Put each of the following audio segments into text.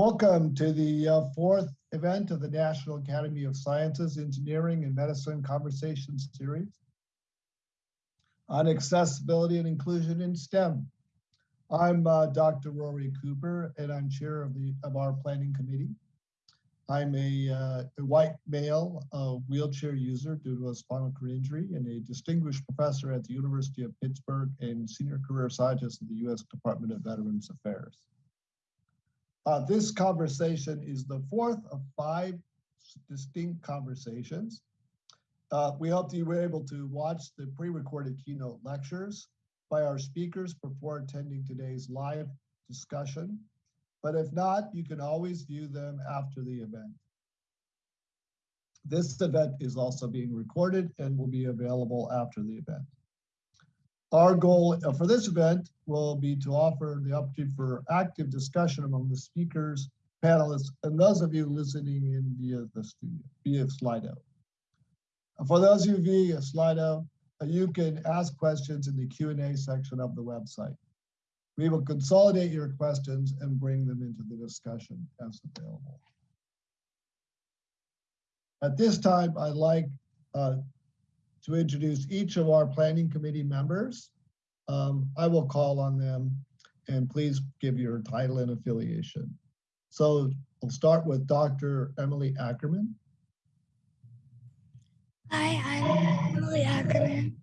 Welcome to the uh, fourth event of the National Academy of Sciences, Engineering, and Medicine Conversation Series on accessibility and inclusion in STEM. I'm uh, Dr. Rory Cooper, and I'm chair of the of our planning committee. I'm a, uh, a white male uh, wheelchair user due to a spinal cord injury and a distinguished professor at the University of Pittsburgh and senior career scientist at the U.S. Department of Veterans Affairs. Uh, this conversation is the fourth of five distinct conversations. Uh, we hope you were able to watch the pre-recorded keynote lectures by our speakers before attending today's live discussion. But if not, you can always view them after the event. This event is also being recorded and will be available after the event. Our goal uh, for this event will be to offer the opportunity for active discussion among the speakers, panelists, and those of you listening in via the studio, via Slido. For those of you via Slido, uh, you can ask questions in the Q&A section of the website. We will consolidate your questions and bring them into the discussion as available. At this time, I'd like uh, to introduce each of our planning committee members. Um, I will call on them and please give your title and affiliation. So we'll start with Dr. Emily Ackerman. Hi, I'm Emily Ackerman.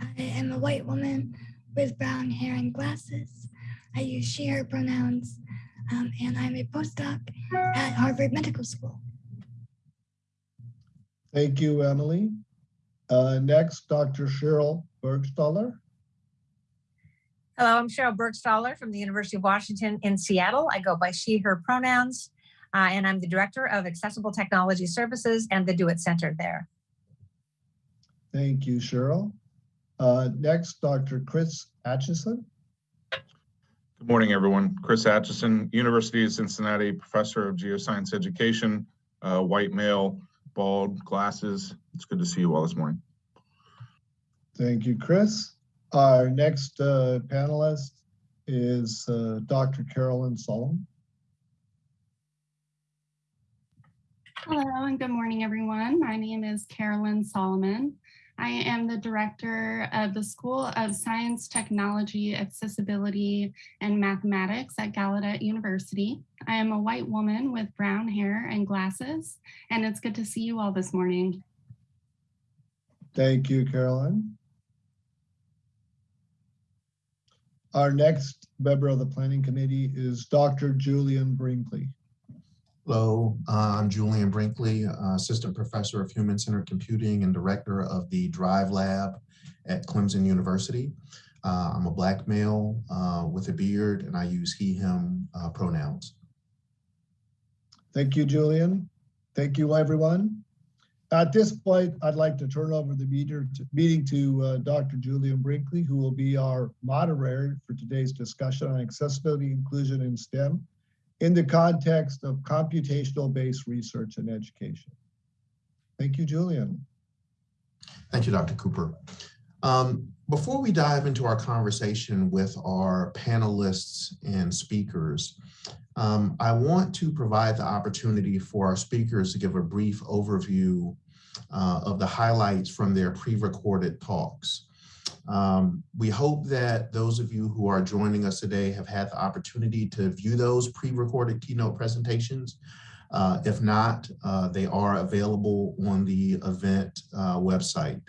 I am a white woman with brown hair and glasses. I use she, her pronouns, um, and I'm a postdoc at Harvard Medical School. Thank you, Emily. Uh, next, Dr. Sheryl Burgstahler. Hello, I'm Sheryl Burgstahler from the University of Washington in Seattle. I go by she, her pronouns, uh, and I'm the Director of Accessible Technology Services and the Do It Center there. Thank you, Sheryl. Uh, next, Dr. Chris Atchison. Good morning, everyone. Chris Atchison, University of Cincinnati, Professor of Geoscience Education, uh, white male, bald, glasses. It's good to see you all this morning. Thank you, Chris. Our next uh, panelist is uh, Dr. Carolyn Solomon. Hello and good morning, everyone. My name is Carolyn Solomon. I am the director of the School of Science, Technology, Accessibility, and Mathematics at Gallaudet University. I am a white woman with brown hair and glasses, and it's good to see you all this morning. Thank you, Carolyn. Our next member of the Planning Committee is Dr. Julian Brinkley. Hello, uh, I'm Julian Brinkley, uh, Assistant Professor of Human Centered Computing and Director of the Drive Lab at Clemson University. Uh, I'm a black male uh, with a beard and I use he, him uh, pronouns. Thank you, Julian. Thank you, everyone. At this point, I'd like to turn over the meeting to uh, Dr. Julian Brinkley, who will be our moderator for today's discussion on accessibility inclusion in STEM in the context of computational-based research and education. Thank you, Julian. Thank you, Dr. Cooper. Um, before we dive into our conversation with our panelists and speakers, um, I want to provide the opportunity for our speakers to give a brief overview uh, of the highlights from their pre-recorded talks. Um, we hope that those of you who are joining us today have had the opportunity to view those pre-recorded keynote presentations. Uh, if not, uh, they are available on the event uh, website.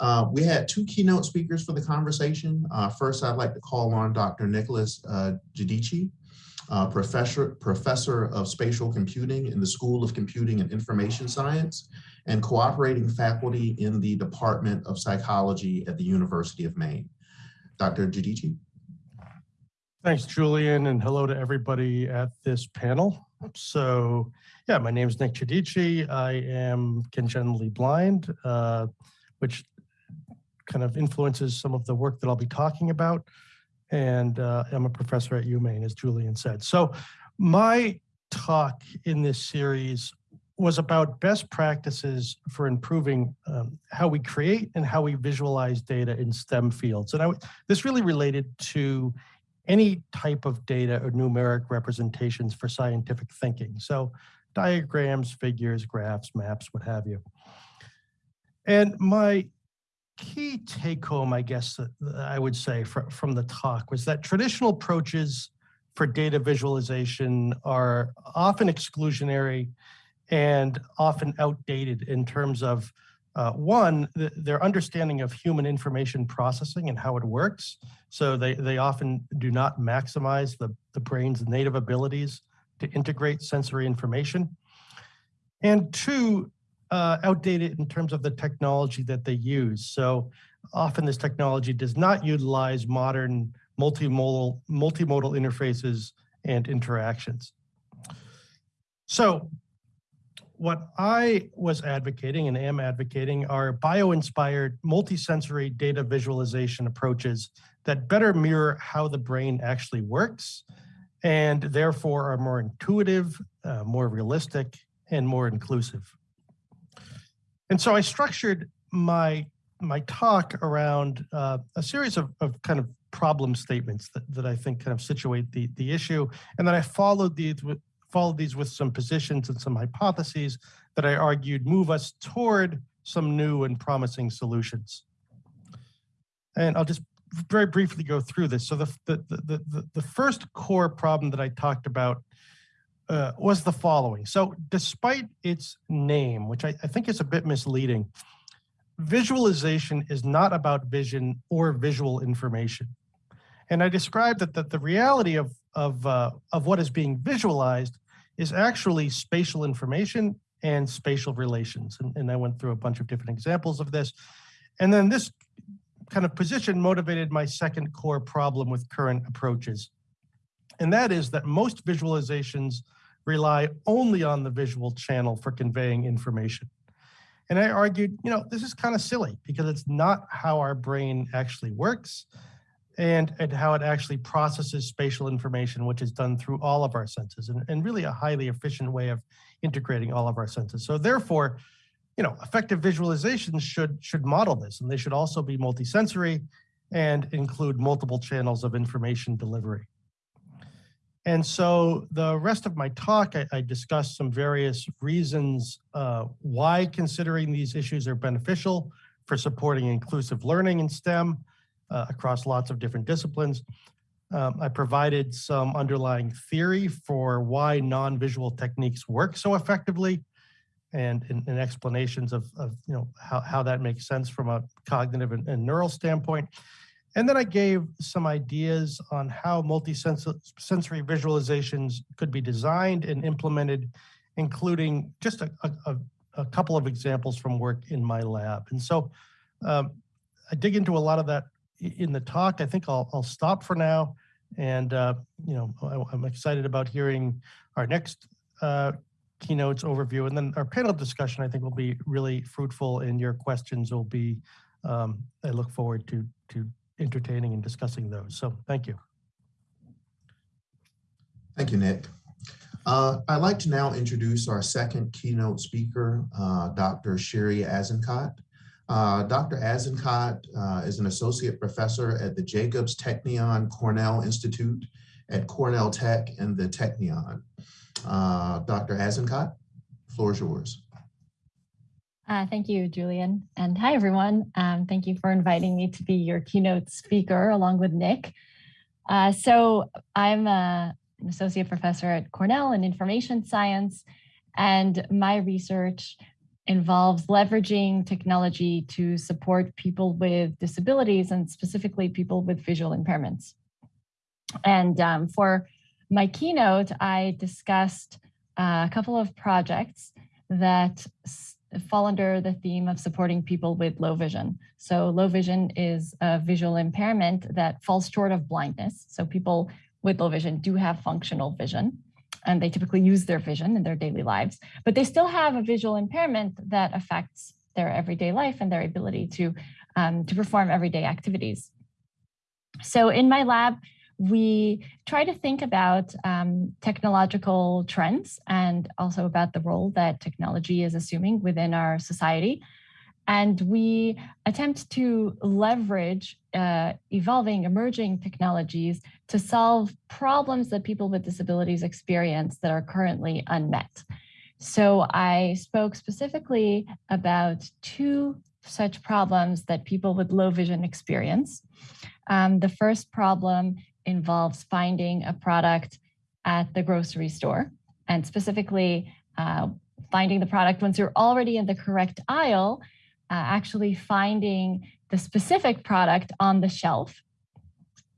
Uh, we had two keynote speakers for the conversation. Uh, first, I'd like to call on Dr. Nicholas uh, Giudice, professor, professor of spatial computing in the School of Computing and Information Science and cooperating faculty in the Department of Psychology at the University of Maine. Dr. Giudice. Thanks, Julian, and hello to everybody at this panel. So, yeah, my name is Nick Giudice. I am congenitally blind, uh, which kind of influences some of the work that I'll be talking about. And uh, I'm a professor at UMaine, as Julian said. So my talk in this series was about best practices for improving um, how we create and how we visualize data in STEM fields. And I, this really related to any type of data or numeric representations for scientific thinking. So diagrams, figures, graphs, maps, what have you. And my key take home, I guess, I would say fr- from the talk was that traditional approaches for data visualization are often exclusionary and often outdated in terms of uh, one, th- their understanding of human information processing and how it works. So they, they often do not maximize the, the brain's native abilities to integrate sensory information. And two, uh, outdated in terms of the technology that they use. So often this technology does not utilize modern multimodal, multimodal interfaces and interactions. So what I was advocating and am advocating are bio-inspired multisensory data visualization approaches that better mirror how the brain actually works and therefore are more intuitive, uh, more realistic, and more inclusive. And so I structured my my talk around uh, a series of, of kind of problem statements that, that I think kind of situate the, the issue. And then I followed these with followed these with some positions and some hypotheses that I argued move us toward some new and promising solutions. And I'll just very briefly go through this. So the, the, the, the, the first core problem that I talked about uh, was the following. So despite its name, which I, I think is a bit misleading, visualization is not about vision or visual information. And I described that, that the reality of, of, uh, of what is being visualized is actually spatial information and spatial relations. And, and I went through a bunch of different examples of this. And then this kind of position motivated my second core problem with current approaches. And that is that most visualizations rely only on the visual channel for conveying information. And I argued, you know, this is kind of silly because it's not how our brain actually works and, and how it actually processes spatial information, which is done through all of our senses and, and really a highly efficient way of integrating all of our senses. So therefore, you know, effective visualizations should, should model this and they should also be multisensory and include multiple channels of information delivery. And so the rest of my talk, I, I discussed some various reasons uh, why considering these issues are beneficial for supporting inclusive learning in STEM uh, across lots of different disciplines. Um, I provided some underlying theory for why non-visual techniques work so effectively and, and, and explanations of, of, you know how, how that makes sense from a cognitive and, and neural standpoint. And then I gave some ideas on how multisensory visualizations could be designed and implemented, including just a, a, a couple of examples from work in my lab. And so um, I dig into a lot of that in the talk. I think I'll, I'll stop for now. And, uh, you know, I, am excited about hearing our next uh, keynotes overview. And then our panel discussion, I think will be really fruitful and your questions will be, um, I look forward to, to entertaining and discussing those. So thank you. Thank you, Nick. Uh, I'd like to now introduce our second keynote speaker, uh, Dr. Shiri Azenkot. Uh, Dr. Azenkot uh, is an associate professor at the Jacobs Technion Cornell Institute at Cornell Tech and the Technion. Uh, Dr. Azenkot, floor is yours. Uh, thank you, Julian. And hi, everyone. Um, thank you for inviting me to be your keynote speaker along with Nick. Uh, so I'm a, an associate professor at Cornell in information science, and my research involves leveraging technology to support people with disabilities and specifically people with visual impairments. And um, for my keynote, I discussed uh, a couple of projects that fall under the theme of supporting people with low vision. So low vision is a visual impairment that falls short of blindness. So people with low vision do have functional vision and they typically use their vision in their daily lives, but they still have a visual impairment that affects their everyday life and their ability to, um, to perform everyday activities. So in my lab, we try to think about um, technological trends and also about the role that technology is assuming within our society. And we attempt to leverage uh, evolving, emerging technologies to solve problems that people with disabilities experience that are currently unmet. So I spoke specifically about two such problems that people with low vision experience. Um, the first problem involves finding a product at the grocery store and specifically uh, finding the product once you're already in the correct aisle, uh, actually finding the specific product on the shelf.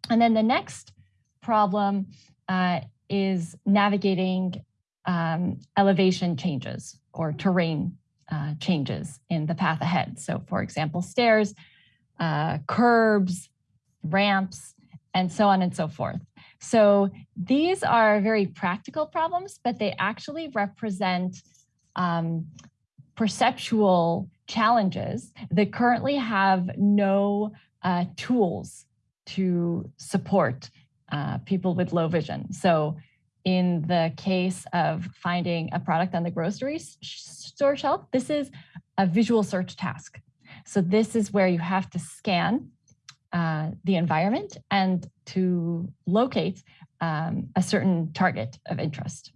And then the next problem uh, is navigating um, elevation changes or terrain uh, changes in the path ahead. So for example, stairs, uh, curbs, ramps, and so on and so forth. So these are very practical problems, but they actually represent um, perceptual challenges that currently have no uh, tools to support uh, people with low vision. So in the case of finding a product on the grocery store shelf, this is a visual search task. So this is where you have to scan uh, the environment and to locate um, a certain target of interest,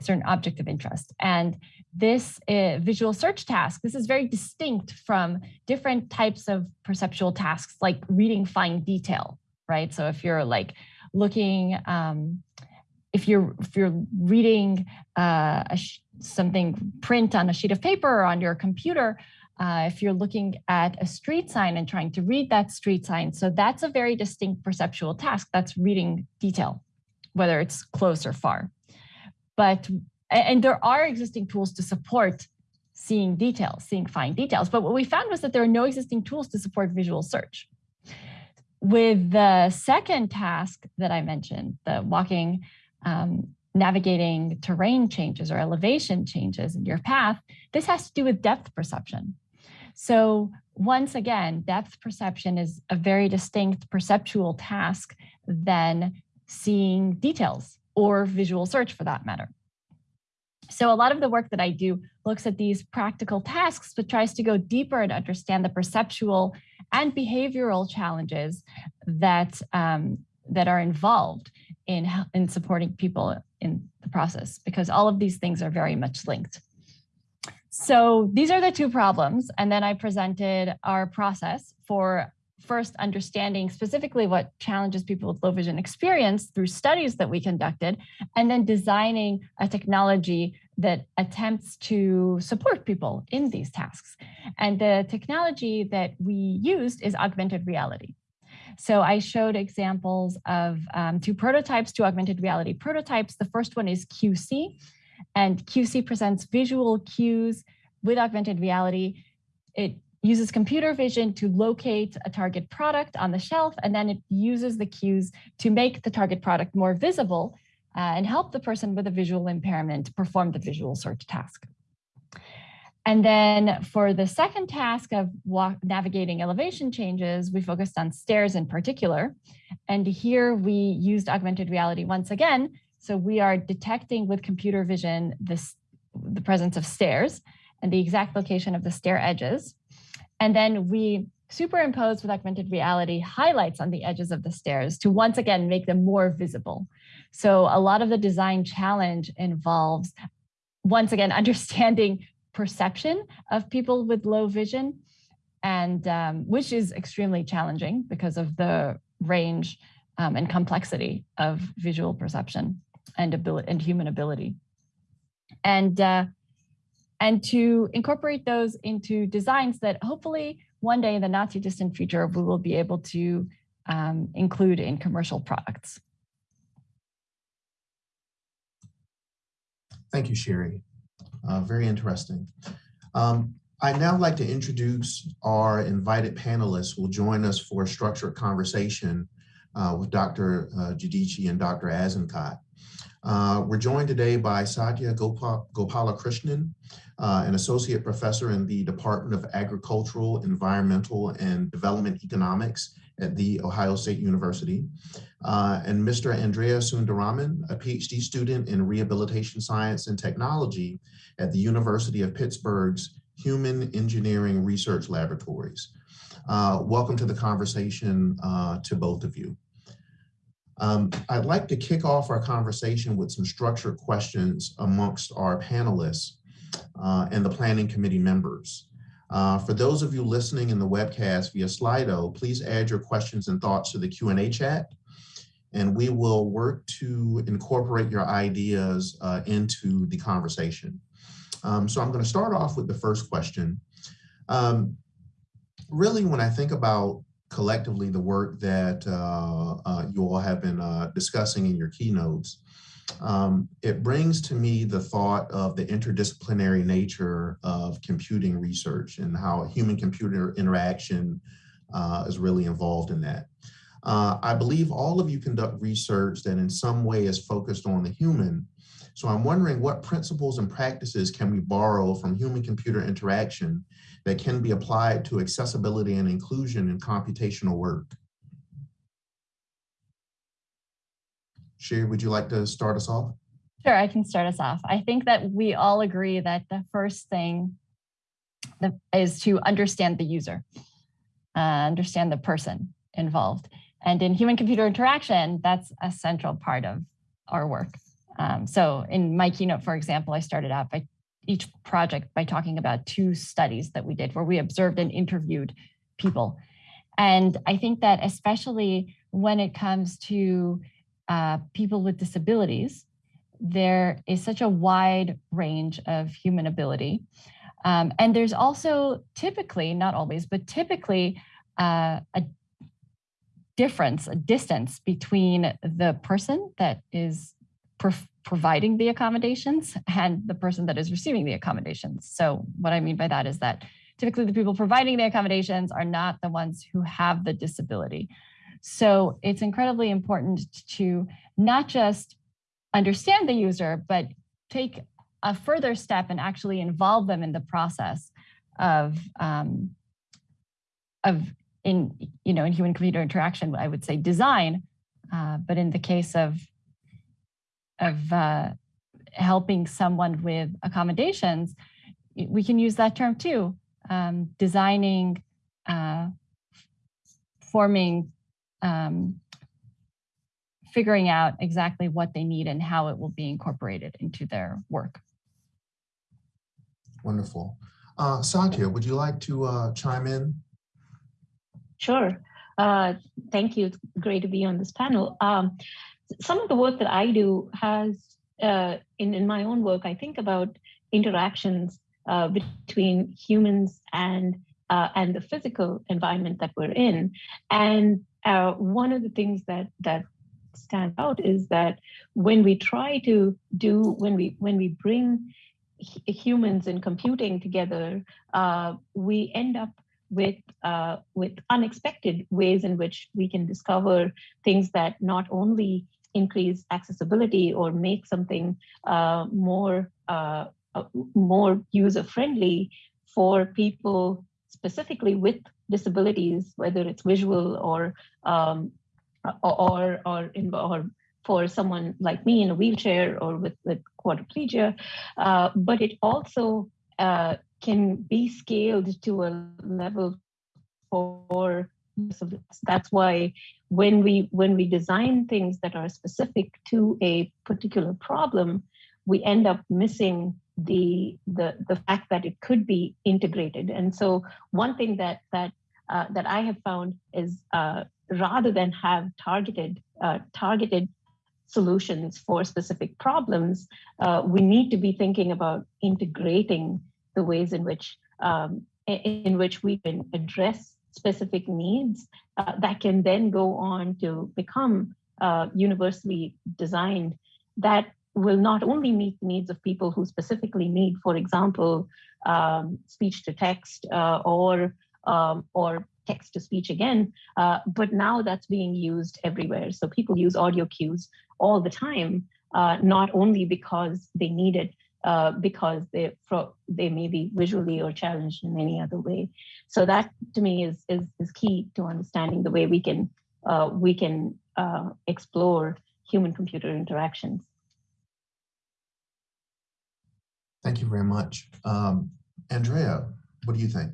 a certain object of interest. And this uh, visual search task, this is very distinct from different types of perceptual tasks like reading fine detail, right? So if you're like looking, um, if you're if you're reading uh, something print on a sheet of paper or on your computer, uh, if you're looking at a street sign and trying to read that street sign, so that's a very distinct perceptual task. That's reading detail, whether it's close or far. But and there are existing tools to support seeing details, seeing fine details. But what we found was that there are no existing tools to support visual search. With the second task that I mentioned, the walking, um, navigating terrain changes or elevation changes in your path, this has to do with depth perception. So once again, depth perception is a very distinct perceptual task than seeing details or visual search for that matter. So a lot of the work that I do looks at these practical tasks, but tries to go deeper and understand the perceptual and behavioral challenges that, um, that are involved in, in supporting people in the process, because all of these things are very much linked. So these are the two problems. And then I presented our process for first understanding specifically what challenges people with low vision experience through studies that we conducted, and then designing a technology that attempts to support people in these tasks. And the technology that we used is augmented reality. So I showed examples of um, two prototypes, two augmented reality prototypes. The first one is CueSee, and CueSee presents visual cues with augmented reality. It uses computer vision to locate a target product on the shelf, and then it uses the cues to make the target product more visible uh, and help the person with a visual impairment perform the visual search task. And then for the second task of navigating elevation changes, we focused on stairs in particular. And here we used augmented reality once again. So we are detecting with computer vision this, the presence of stairs and the exact location of the stair edges. And then we superimpose with augmented reality highlights on the edges of the stairs to once again make them more visible. So a lot of the design challenge involves, once again, understanding perception of people with low vision, and um, which is extremely challenging because of the range um, and complexity of visual perception and ability and human ability. And uh, and to incorporate those into designs that hopefully one day in the not too distant future, we will be able to um, include in commercial products. Thank you, Shiri. Uh, very interesting. Um, I'd now like to introduce our invited panelists who will join us for a structured conversation uh, with Dr. Uh, Giudice and Dr. Azenkot. Uh, we're joined today by Sathya Gopal Gopalakrishnan, uh, an associate professor in the Department of Agricultural, Environmental, and Development Economics at The Ohio State University, uh, and Mr. Andrea Sundaraman, a PhD student in Rehabilitation Science and Technology at the University of Pittsburgh's Human Engineering Research Laboratories. Uh, welcome to the conversation uh, to both of you. Um, I'd like to kick off our conversation with some structured questions amongst our panelists uh, and the planning committee members. Uh, for those of you listening in the webcast via Slido, please add your questions and thoughts to the Q&A chat, and we will work to incorporate your ideas uh, into the conversation. Um, so I'm going to start off with the first question. Um, really, when I think about collectively the work that uh, uh, you all have been uh, discussing in your keynotes, um, it brings to me the thought of the interdisciplinary nature of computing research and how human-computer interaction uh, is really involved in that. Uh, I believe all of you conduct research that in some way is focused on the human. So I'm wondering what principles and practices can we borrow from human-computer interaction that can be applied to accessibility and inclusion in computational work? Shiri, would you like to start us off? Sure, I can start us off. I think that we all agree that the first thing is to understand the user, uh, understand the person involved. And in human computer interaction, that's a central part of our work. Um, so in my keynote, for example, I started out by each project by talking about two studies that we did where we observed and interviewed people. And I think that especially when it comes to uh, people with disabilities, there is such a wide range of human ability. Um, and there's also typically, not always, but typically uh, a difference, a distance between the person that is providing the accommodations and the person that is receiving the accommodations. So what I mean by that is that typically the people providing the accommodations are not the ones who have the disability. So it's incredibly important to not just understand the user, but take a further step and actually involve them in the process of um, of in you know in human computer interaction. I would say design, uh, but in the case of of uh, helping someone with accommodations, we can use that term too. Um, designing, uh, forming um, figuring out exactly what they need and how it will be incorporated into their work. Wonderful. Uh, Sathya, would you like to uh, chime in? Sure. Uh, thank you. It's great to be on this panel. Um, some of the work that I do has, uh, in, in my own work, I think about interactions uh, between humans and uh, and the physical environment that we're in. And uh, one of the things that that stand out is that when we try to do when we when we bring humans and computing together, uh, we end up with uh, with unexpected ways in which we can discover things that not only increase accessibility or make something uh, more uh, uh, more user friendly for people specifically with disabilities, whether it's visual or um, or or in, or for someone like me in a wheelchair or with, with quadriplegia, uh, but it also uh, can be scaled to a level for that's why when we when we design things that are specific to a particular problem, we end up missing the the the fact that it could be integrated. And so one thing that that uh, that I have found is uh, rather than have targeted uh, targeted solutions for specific problems, uh, we need to be thinking about integrating the ways in which um, in which we can address specific needs that can then go on to become universally designed that will not only meet the needs of people who specifically need, for example, um, speech to text uh, or um, or text to speech again, uh, but now that's being used everywhere. So people use audio cues all the time, uh, not only because they need it, uh, because they they may be visually or challenged in any other way. So that to me is is, is key to understanding the way we can uh, we can uh, explore human computer interactions. Thank you very much. Um, Andrea, what do you think?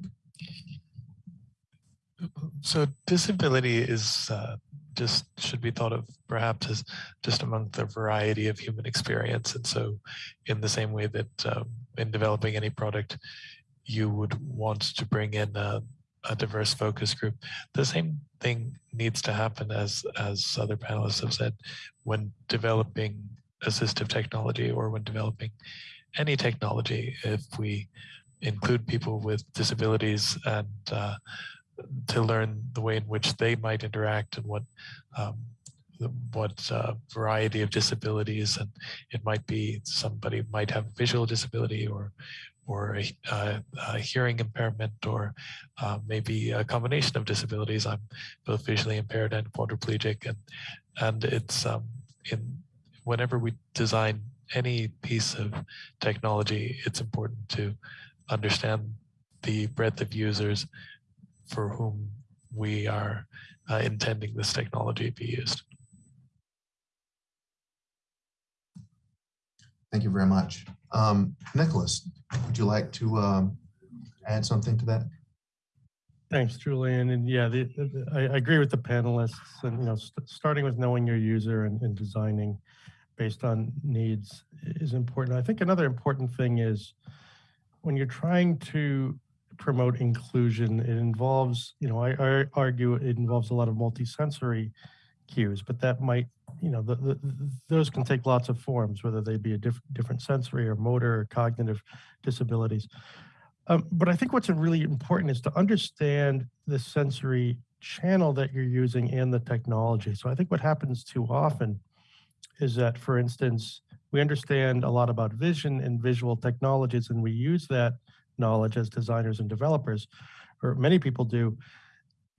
So disability is uh, just should be thought of perhaps as just among the variety of human experience. And so in the same way that um, in developing any product, you would want to bring in a, a diverse focus group, the same thing needs to happen as, as other panelists have said, when developing assistive technology or when developing any technology, if we include people with disabilities and uh, to learn the way in which they might interact and what um, what uh, variety of disabilities and it might be somebody might have visual disability or or a, a hearing impairment or uh, maybe a combination of disabilities. I'm both visually impaired and quadriplegic and and it's um, in whenever we design any piece of technology, it's important to understand the breadth of users for whom we are uh, intending this technology to be used. Thank you very much. Um, Nicholas, would you like to um, add something to that? Thanks, Julian. And yeah, the, the, I, I agree with the panelists and, you know, st starting with knowing your user and, and designing based on needs is important. I think another important thing is when you're trying to promote inclusion, it involves, you know, I, I argue it involves a lot of multisensory cues, but that might, you know, the, the, those can take lots of forms, whether they be a diff different sensory or motor or cognitive disabilities. Um, but I think what's really important is to understand the sensory channel that you're using and the technology. So I think what happens too often is that, for instance, we understand a lot about vision and visual technologies, and we use that knowledge as designers and developers, or many people do,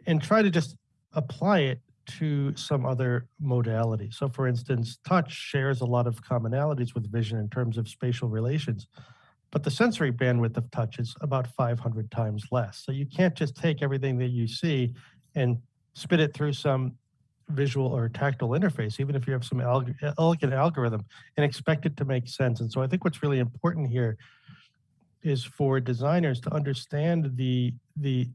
and try to just apply it to some other modality. So for instance, touch shares a lot of commonalities with vision in terms of spatial relations, but the sensory bandwidth of touch is about 500 times less. So you can't just take everything that you see and spit it through some visual or tactile interface, even if you have some elegant algorithm and expect it to make sense. And so I think what's really important here is for designers to understand the the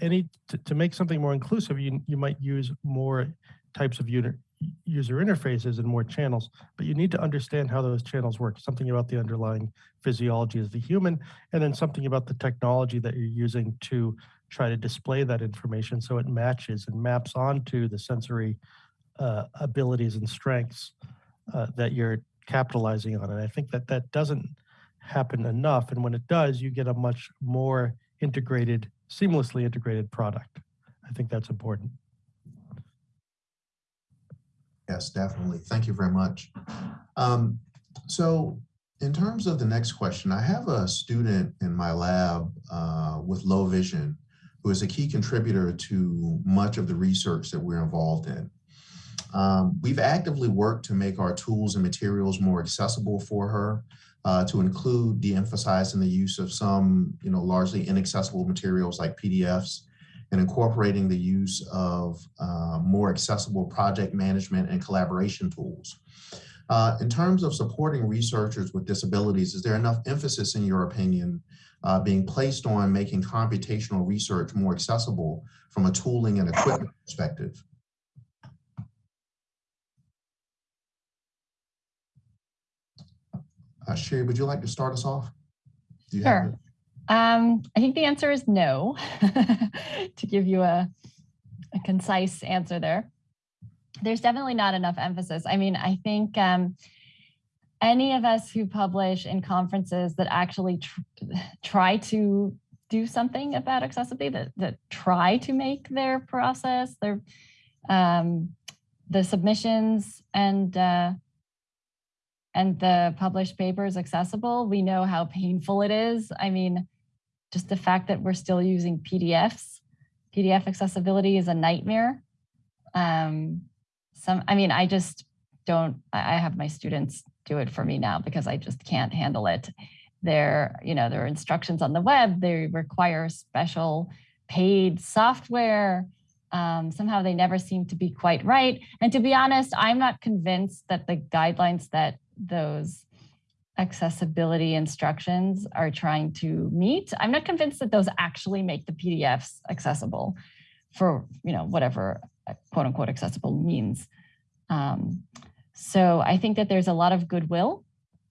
any to, to make something more inclusive you you might use more types of user user interfaces and more channels but you need to understand how those channels work something about the underlying physiology of the human and then something about the technology that you're using to try to display that information so it matches and maps onto the sensory uh, abilities and strengths uh, that you're capitalizing on and i think that that doesn't happen enough. And when it does, you get a much more integrated, seamlessly integrated product. I think that's important. Yes, definitely. Thank you very much. Um, so in terms of the next question, I have a student in my lab uh, with low vision who is a key contributor to much of the research that we're involved in. Um, we've actively worked to make our tools and materials more accessible for her uh, to include de-emphasizing the use of some, you know, largely inaccessible materials like PDFs and incorporating the use of uh, more accessible project management and collaboration tools. Uh, in terms of supporting researchers with disabilities, is there enough emphasis, in your opinion, uh, being placed on making computational research more accessible from a tooling and equipment perspective? Uh, Shiri, would you like to start us off? Sure. Um, I think the answer is no, to give you a, a concise answer there. There's definitely not enough emphasis. I mean, I think um, any of us who publish in conferences that actually tr try to do something about accessibility, that, that try to make their process, their um, the submissions and uh, and the published paper is accessible, we know how painful it is. I mean, just the fact that we're still using PDFs, PDF accessibility is a nightmare. Um, some, I mean, I just don't, I have my students do it for me now because I just can't handle it. There, you know, there are instructions on the web, they require special paid software. Um, somehow they never seem to be quite right. And to be honest, I'm not convinced that the guidelines that those accessibility instructions are trying to meet. I'm not convinced that those actually make the PDFs accessible for, you know, whatever uh, quote unquote accessible means. Um, so I think that there's a lot of goodwill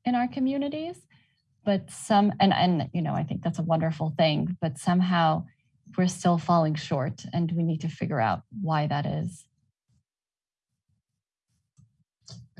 in our communities, but some, and, and, you know, I think that's a wonderful thing, but somehow we're still falling short and we need to figure out why that is.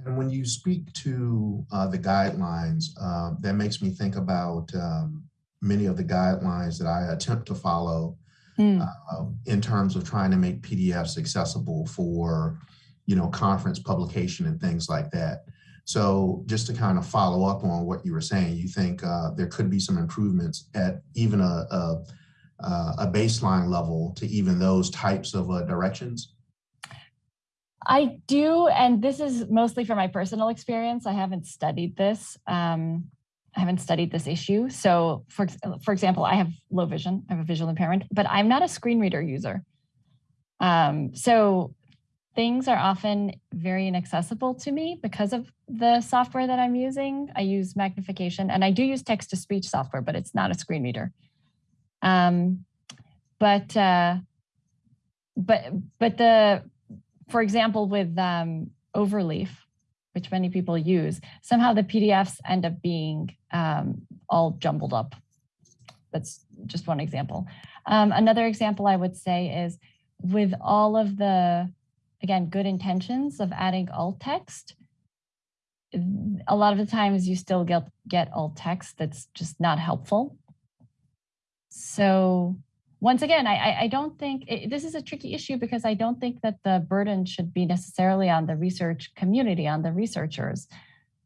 And when you speak to uh, the guidelines, uh, that makes me think about um, many of the guidelines that I attempt to follow Mm. uh, in terms of trying to make PDFs accessible for, you know, conference publication and things like that. So just to kind of follow up on what you were saying, you think uh, there could be some improvements at even a, a, a baseline level to even those types of uh, directions? I do, and this is mostly from my personal experience. I haven't studied this. Um, I haven't studied this issue. So for, for example, I have low vision, I have a visual impairment, but I'm not a screen reader user. Um, so things are often very inaccessible to me because of the software that I'm using. I use magnification and I do use text to speech software, but it's not a screen reader. Um, but, uh, but, but the, for example, with um, Overleaf, which many people use, somehow the PDFs end up being um, all jumbled up. That's just one example. Um, another example I would say is with all of the, again, good intentions of adding alt text, a lot of the times you still get, get alt text that's just not helpful. So once again, I, I, I don't think it, this is a tricky issue because I don't think that the burden should be necessarily on the research community, on the researchers.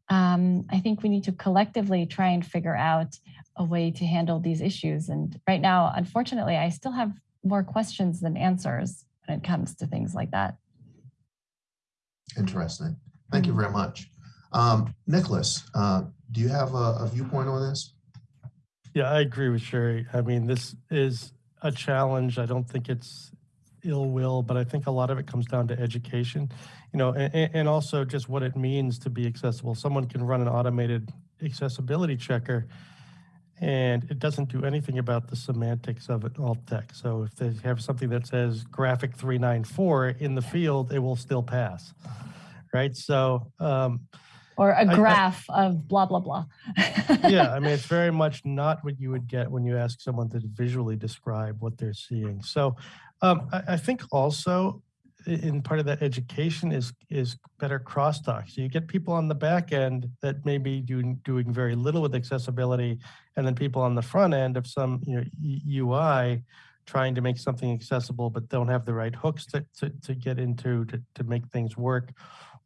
Um, I think we need to collectively try and figure out a way to handle these issues. And right now, unfortunately, I still have more questions than answers when it comes to things like that. Interesting. Thank you very much. Um, Nicholas, uh, do you have a, a viewpoint on this? Yeah, I agree with Shiri. I mean, this is a challenge. I don't think it's ill will, but I think a lot of it comes down to education, you know, and, and also just what it means to be accessible. Someone can run an automated accessibility checker and it doesn't do anything about the semantics of it alt text. So if they have something that says graphic 394 in the field, it will still pass, right? So, um, Or a graph of blah, blah, blah. yeah, I mean, it's very much not what you would get when you ask someone to visually describe what they're seeing. So um, I, I think also in part of that education is is better crosstalk. So you get people on the back end that may be doing doing very little with accessibility, and then people on the front end of some you know UI trying to make something accessible but don't have the right hooks to, to, to get into to, to make things work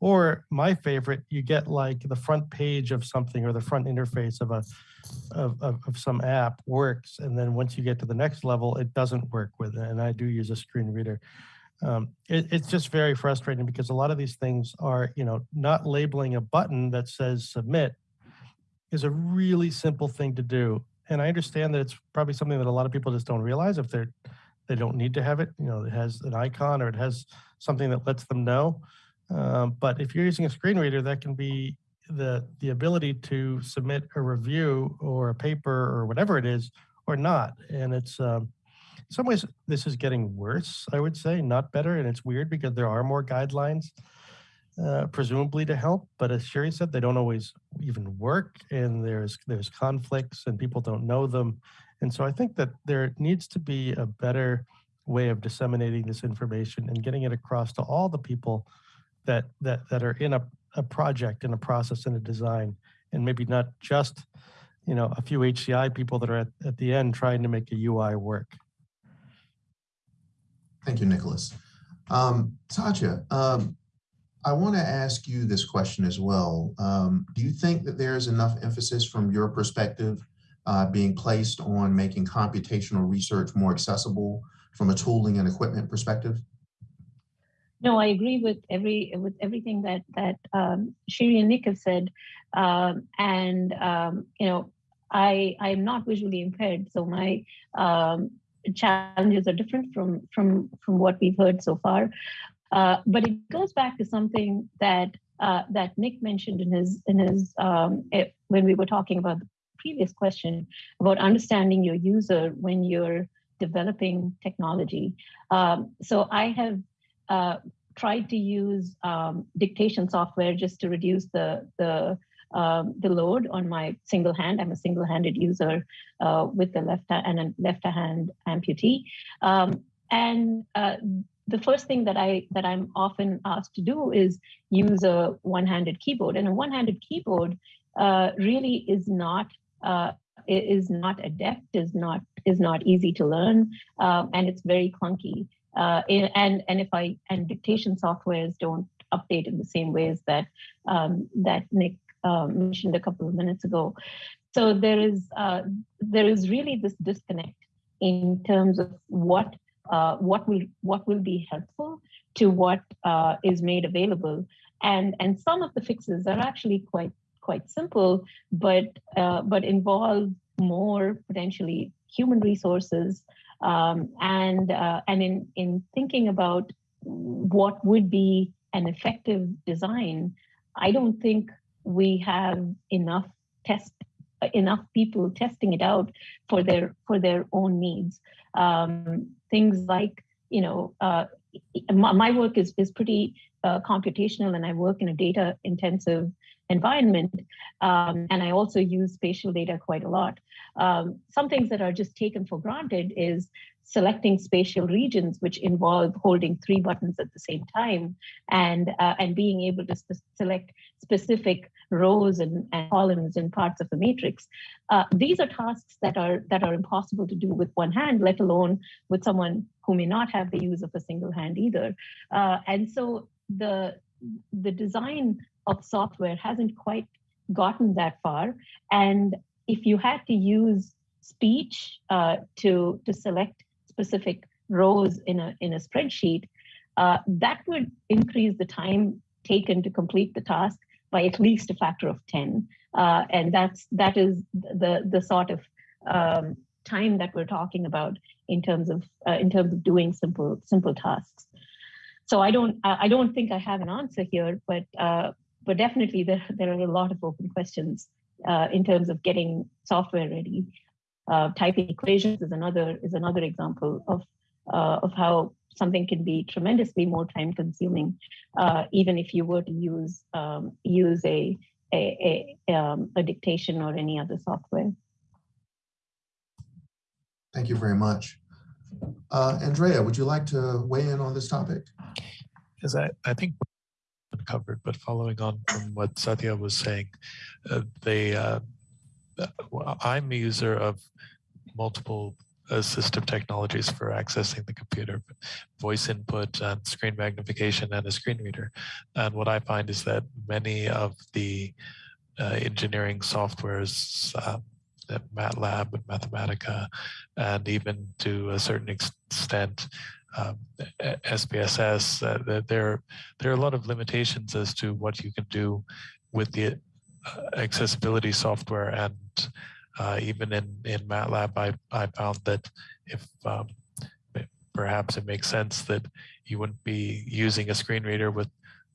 or my favorite, you get like the front page of something or the front interface of a of, of, of some app works. And then once you get to the next level, it doesn't work with it. And I do use a screen reader. Um, it, it's just very frustrating because a lot of these things are, you know, not labeling a button that says submit is a really simple thing to do. And I understand that it's probably something that a lot of people just don't realize if they're they don't need to have it. You know, it has an icon or it has something that lets them know. Um, but if you're using a screen reader, that can be the the ability to submit a review or a paper or whatever it is or not. And it's um, in some ways this is getting worse, I would say, not better. And it's weird because there are more guidelines uh, presumably to help, but as Shiri said, they don't always even work, and there's there's conflicts, and people don't know them. And so I think that there needs to be a better way of disseminating this information and getting it across to all the people that that that are in a, a project in a process in a design and maybe not just you know a few hci people that are at, at the end trying to make a ui work Thank you, Nicholas. Um, um, I want to ask you this question as well. Um, do you think that there's enough emphasis from your perspective uh, being placed on making computational research more accessible from a tooling and equipment perspective? No, I agree with every with everything that that um, Shiri and Nick have said, um, and um, you know, I I am not visually impaired, so my um, challenges are different from from from what we've heard so far. Uh, but it goes back to something that uh, that Nick mentioned in his in his um, it, when we were talking about the previous question about understanding your user when you're developing technology. Um, so I have uh, tried to use um, dictation software just to reduce the the um, the load on my single hand. I'm a single-handed user uh, with the left and a left hand amputee. Um, and uh, the first thing that I that I'm often asked to do is use a one-handed keyboard. And a one-handed keyboard uh, really is not uh, is not adept, is not is not easy to learn, um, and it's very clunky. Uh, and and if I and dictation softwares don't update in the same ways that um, that Nick um, mentioned a couple of minutes ago. So there is uh, there is really this disconnect in terms of what uh, what will what will be helpful to what uh, is made available, and and some of the fixes are actually quite quite simple, but uh, but involve more potentially human resources, um, and uh, and in in thinking about what would be an effective design, I don't think we have enough test enough people testing it out for their for their own needs. Um, things like you know uh, my, my, work is is pretty uh, computational, and I work in a data intensive environment, um, and I also use spatial data quite a lot. Um, some things that are just taken for granted is selecting spatial regions, which involve holding three buttons at the same time, and uh, and being able to select specific rows and, and, columns and parts of the matrix. Uh, these are tasks that are that are impossible to do with one hand, let alone with someone who may not have the use of a single hand either. Uh, and so the the design of software hasn't quite gotten that far. And if you had to use speech uh, to to select specific rows in a in a spreadsheet, uh, that would increase the time taken to complete the task by at least a factor of 10. Uh, and that's that is the the sort of um, time that we're talking about in terms of uh, in terms of doing simple simple tasks. So I don't I don't think I have an answer here, but uh, but definitely there there are a lot of open questions uh, in terms of getting software ready. Uh, typing equations is another is another example of uh, of how something can be tremendously more time consuming, uh, even if you were to use um, use a a, a, um, a dictation or any other software. Thank you very much. Uh, Andrea, would you like to weigh in on this topic? Yes, I, I think covered, but following on from what Sathya was saying, uh, they, uh, I'm a user of multiple assistive technologies for accessing the computer, voice input and screen magnification and a screen reader. And what I find is that many of the uh, engineering softwares, uh, MATLAB and Mathematica, and even to a certain extent, um, SPSS, uh, there, there are a lot of limitations as to what you can do with the uh, accessibility software. And uh, even in, in MATLAB, I, I found that if um, perhaps it makes sense that you wouldn't be using a screen reader with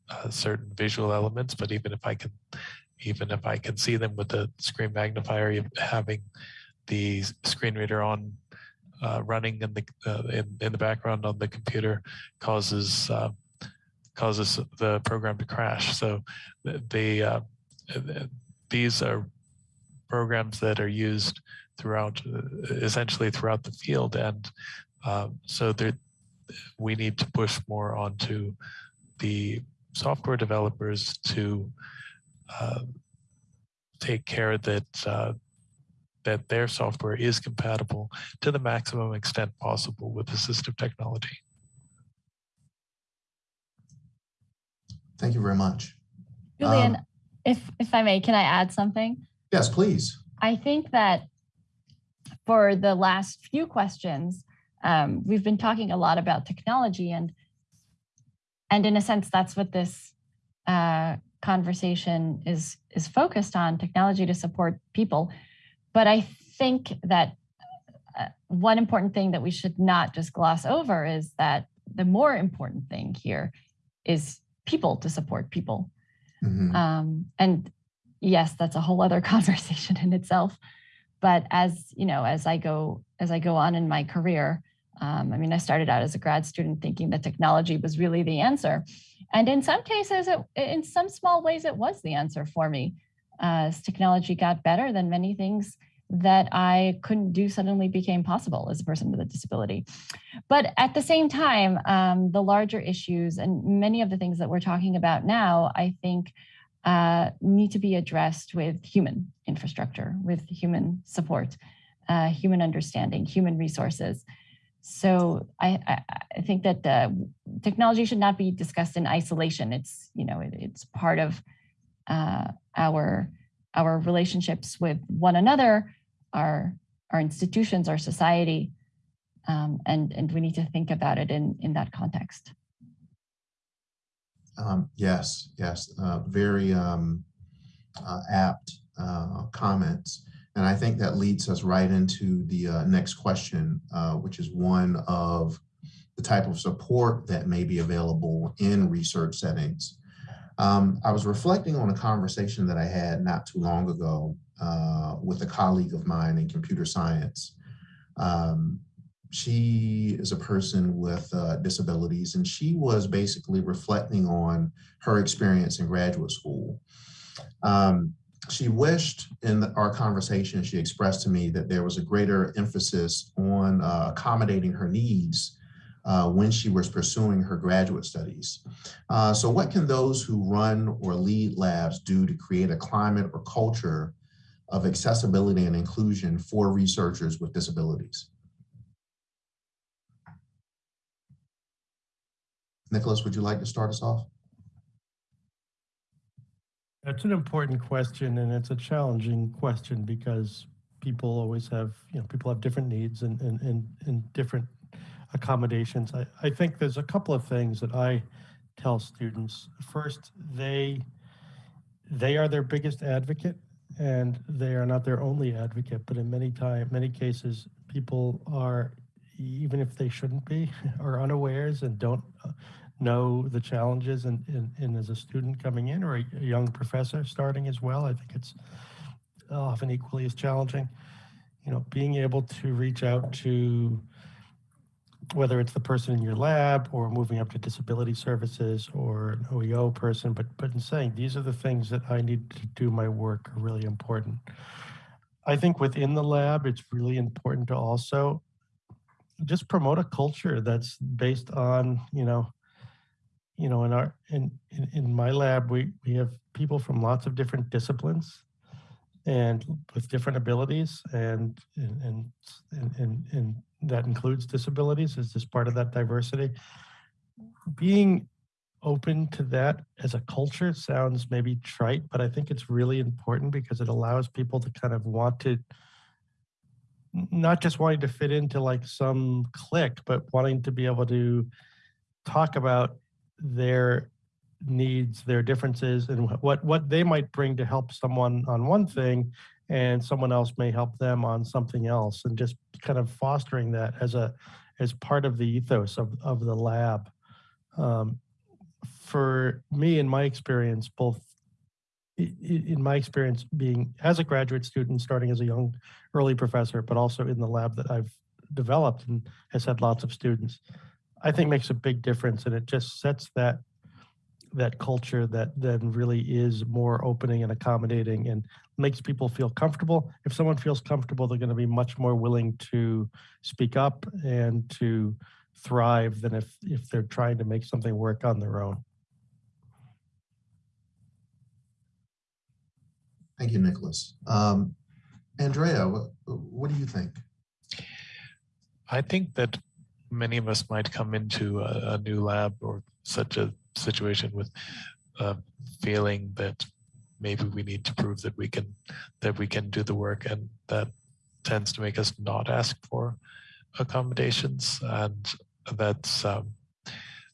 uh, certain visual elements, but even if I can, even if I can see them with the screen magnifier, having the screen reader on uh, running in the uh, in, in the background on the computer causes uh, causes the program to crash. So the uh, these are programs that are used throughout, uh, essentially throughout the field. And uh, so there, we need to push more onto the software developers to take care that that their software is compatible to the maximum extent possible with assistive technology. Thank you very much. Julian, um, if if I may, can I add something? Yes, please. I think that for the last few questions, um, we've been talking a lot about technology and and in a sense, that's what this uh, conversation is is focused on, technology to support people. But I think that uh, one important thing that we should not just gloss over is that the more important thing here is people to support people. Mhm. Um, and yes, that's a whole other conversation in itself. But as you know, as I go as I go on in my career, um, I mean, I started out as a grad student thinking that technology was really the answer, and in some cases, it, in some small ways, it was the answer for me. As technology got better, then many things that I couldn't do suddenly became possible as a person with a disability. But at the same time, um, the larger issues and many of the things that we're talking about now, I think uh, need to be addressed with human infrastructure, with human support, uh, human understanding, human resources. So I, I, I think that uh, technology should not be discussed in isolation. It's you know it, it's part of uh, our our relationships with one another, our our institutions, our society, um, and and we need to think about it in in that context. Um, yes, yes, uh, very um, uh, apt uh, comments. And I think that leads us right into the uh, next question, uh, which is one of the type of support that may be available in research settings. Um, I was reflecting on a conversation that I had not too long ago uh, with a colleague of mine in computer science. Um, she is a person with uh, disabilities and she was basically reflecting on her experience in graduate school. Um, she wished in the, our conversation, she expressed to me that there was a greater emphasis on uh, accommodating her needs uh, when she was pursuing her graduate studies. Uh, so what can those who run or lead labs do to create a climate or culture of accessibility and inclusion for researchers with disabilities? Nicholas, would you like to start us off? That's an important question and it's a challenging question because people always have, you know, people have different needs and, and, and, and different accommodations. I, I think there's a couple of things that I tell students. First, they they are their biggest advocate and they are not their only advocate, but in many time, many cases, people are, even if they shouldn't be, are unawares and don't uh, know the challenges and, and, and as a student coming in or a, a young professor starting as well, I think it's often equally as challenging. You know, being able to reach out to whether it's the person in your lab or moving up to disability services or an OEO person, but but in saying these are the things that I need to do my work are really important. I think within the lab, it's really important to also just promote a culture that's based on, you know, you know, in our in in, in my lab, we we have people from lots of different disciplines and with different abilities and and and and, and that includes disabilities is just part of that diversity. Being open to that as a culture sounds maybe trite but i think it's really important because it allows people to kind of want to not just wanting to fit into like some clique but wanting to be able to talk about their needs, their differences, and what what they might bring to help someone on one thing, and someone else may help them on something else, and just kind of fostering that as a as part of the ethos of of the lab. Um, for me, in my experience, both in my experience being as a graduate student, starting as a young early professor, but also in the lab that I've developed and has had lots of students, I think makes a big difference, and it just sets that that culture that then really is more opening and accommodating and makes people feel comfortable. If someone feels comfortable, they're going to be much more willing to speak up and to thrive than if if they're trying to make something work on their own. Thank you, Nicholas. Um, Andrea, what, what do you think? I think that many of us might come into a, a new lab or such a situation with a feeling that maybe we need to prove that we can that we can do the work and that tends to make us not ask for accommodations. And that's um,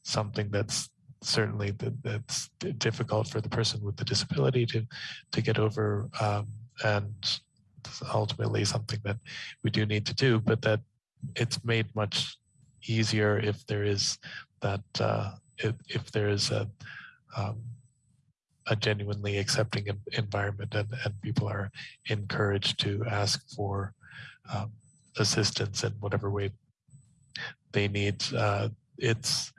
something that's certainly that, that's difficult for the person with the disability to to get over um, and ultimately something that we do need to do but that it's made much easier if there is that uh, if, if there is a um, a genuinely accepting environment and, and people are encouraged to ask for um, assistance in whatever way they need. Uh, it's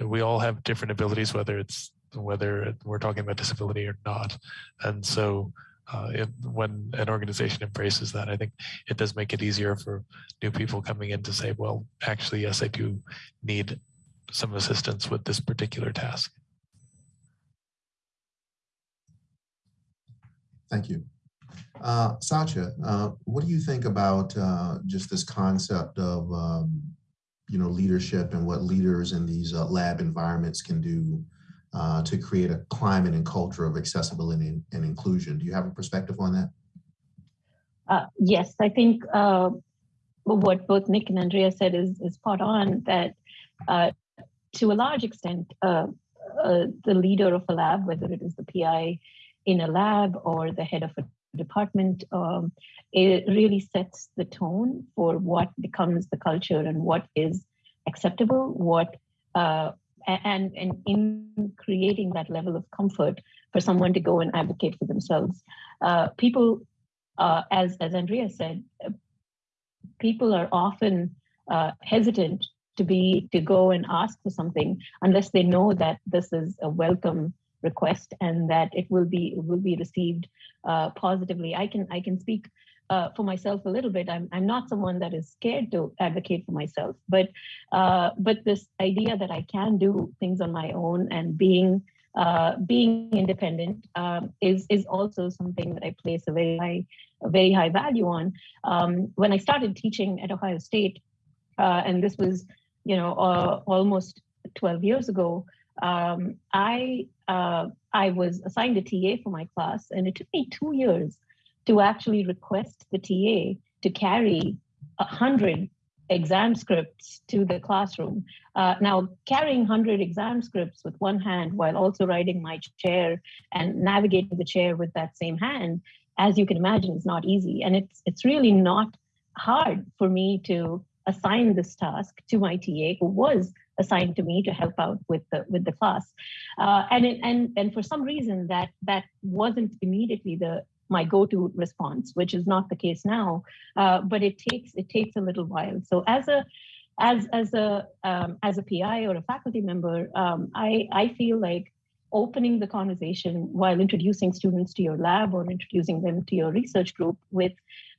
we all have different abilities, whether it's whether we're talking about disability or not, and so. Uh, if, when an organization embraces that, I think it does make it easier for new people coming in to say, well, actually, yes, I do need some assistance with this particular task. Thank you. Uh, Sathya, uh, what do you think about uh, just this concept of, um, you know, leadership and what leaders in these uh, lab environments can do uh, to create a climate and culture of accessibility and, and inclusion? Do you have a perspective on that? Uh, yes, I think what both Nick and Andrea said is, is spot on that to a large extent, the leader of a lab, whether it is the PI in a lab or the head of a department, um, it really sets the tone for what becomes the culture and what is acceptable, what uh, and and in creating that level of comfort for someone to go and advocate for themselves. Uh, people, uh, as as Andrea said, uh, people are often uh, hesitant to be to go and ask for something unless they know that this is a welcome request and that it will be will be received uh, positively. I can I can speak uh, for myself a little bit. I'm I'm not someone that is scared to advocate for myself, but uh, but this idea that I can do things on my own and being uh, being independent um, is is also something that I place a very high a very high value on. Um, when I started teaching at Ohio State, uh, and this was you know uh, almost 12 years ago, um, I uh, I was assigned a TA for my class, and it took me two years to actually request the TA to carry a hundred exam scripts to the classroom. Uh, now, carrying 100 exam scripts with one hand while also riding my chair and navigating the chair with that same hand, as you can imagine, is not easy. And it's it's really not hard for me to assign this task to my TA, who was assigned to me to help out with the with the class. Uh, and it, and and for some reason that that wasn't immediately the my go-to response, which is not the case now. Uh, but it takes it takes a little while. So as a as as a um, as a PI or a faculty member, um, I I feel like opening the conversation while introducing students to your lab or introducing them to your research group with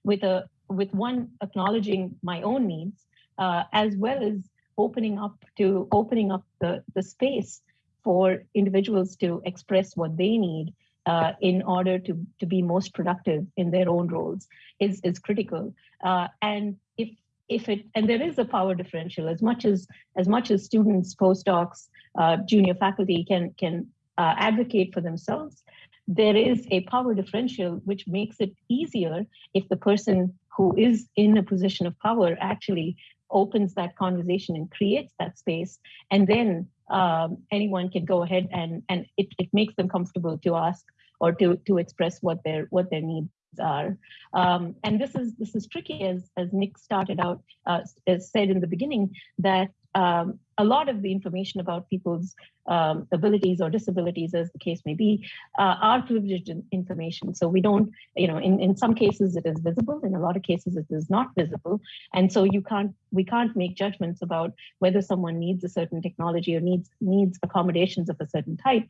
with a with one acknowledging my own needs uh, as well as opening up to opening up the, the space for individuals to express what they need uh, in order to, to be most productive in their own roles is, is critical. Uh, and if if it and there is a power differential as much as as much as students, postdocs, uh, junior faculty can can uh, advocate for themselves, there is a power differential which makes it easier if the person who is in a position of power actually opens that conversation and creates that space. And then um, anyone can go ahead and and it, it makes them comfortable to ask or to to express what their what their needs are. Um, and this is this is tricky as as nick started out uh, as said in the beginning that um, a lot of the information about people's um, abilities or disabilities, as the case may be, uh, are privileged information. So we don't, you know, in, in some cases it is visible, in a lot of cases it is not visible. And so you can't, we can't make judgments about whether someone needs a certain technology or needs needs accommodations of a certain type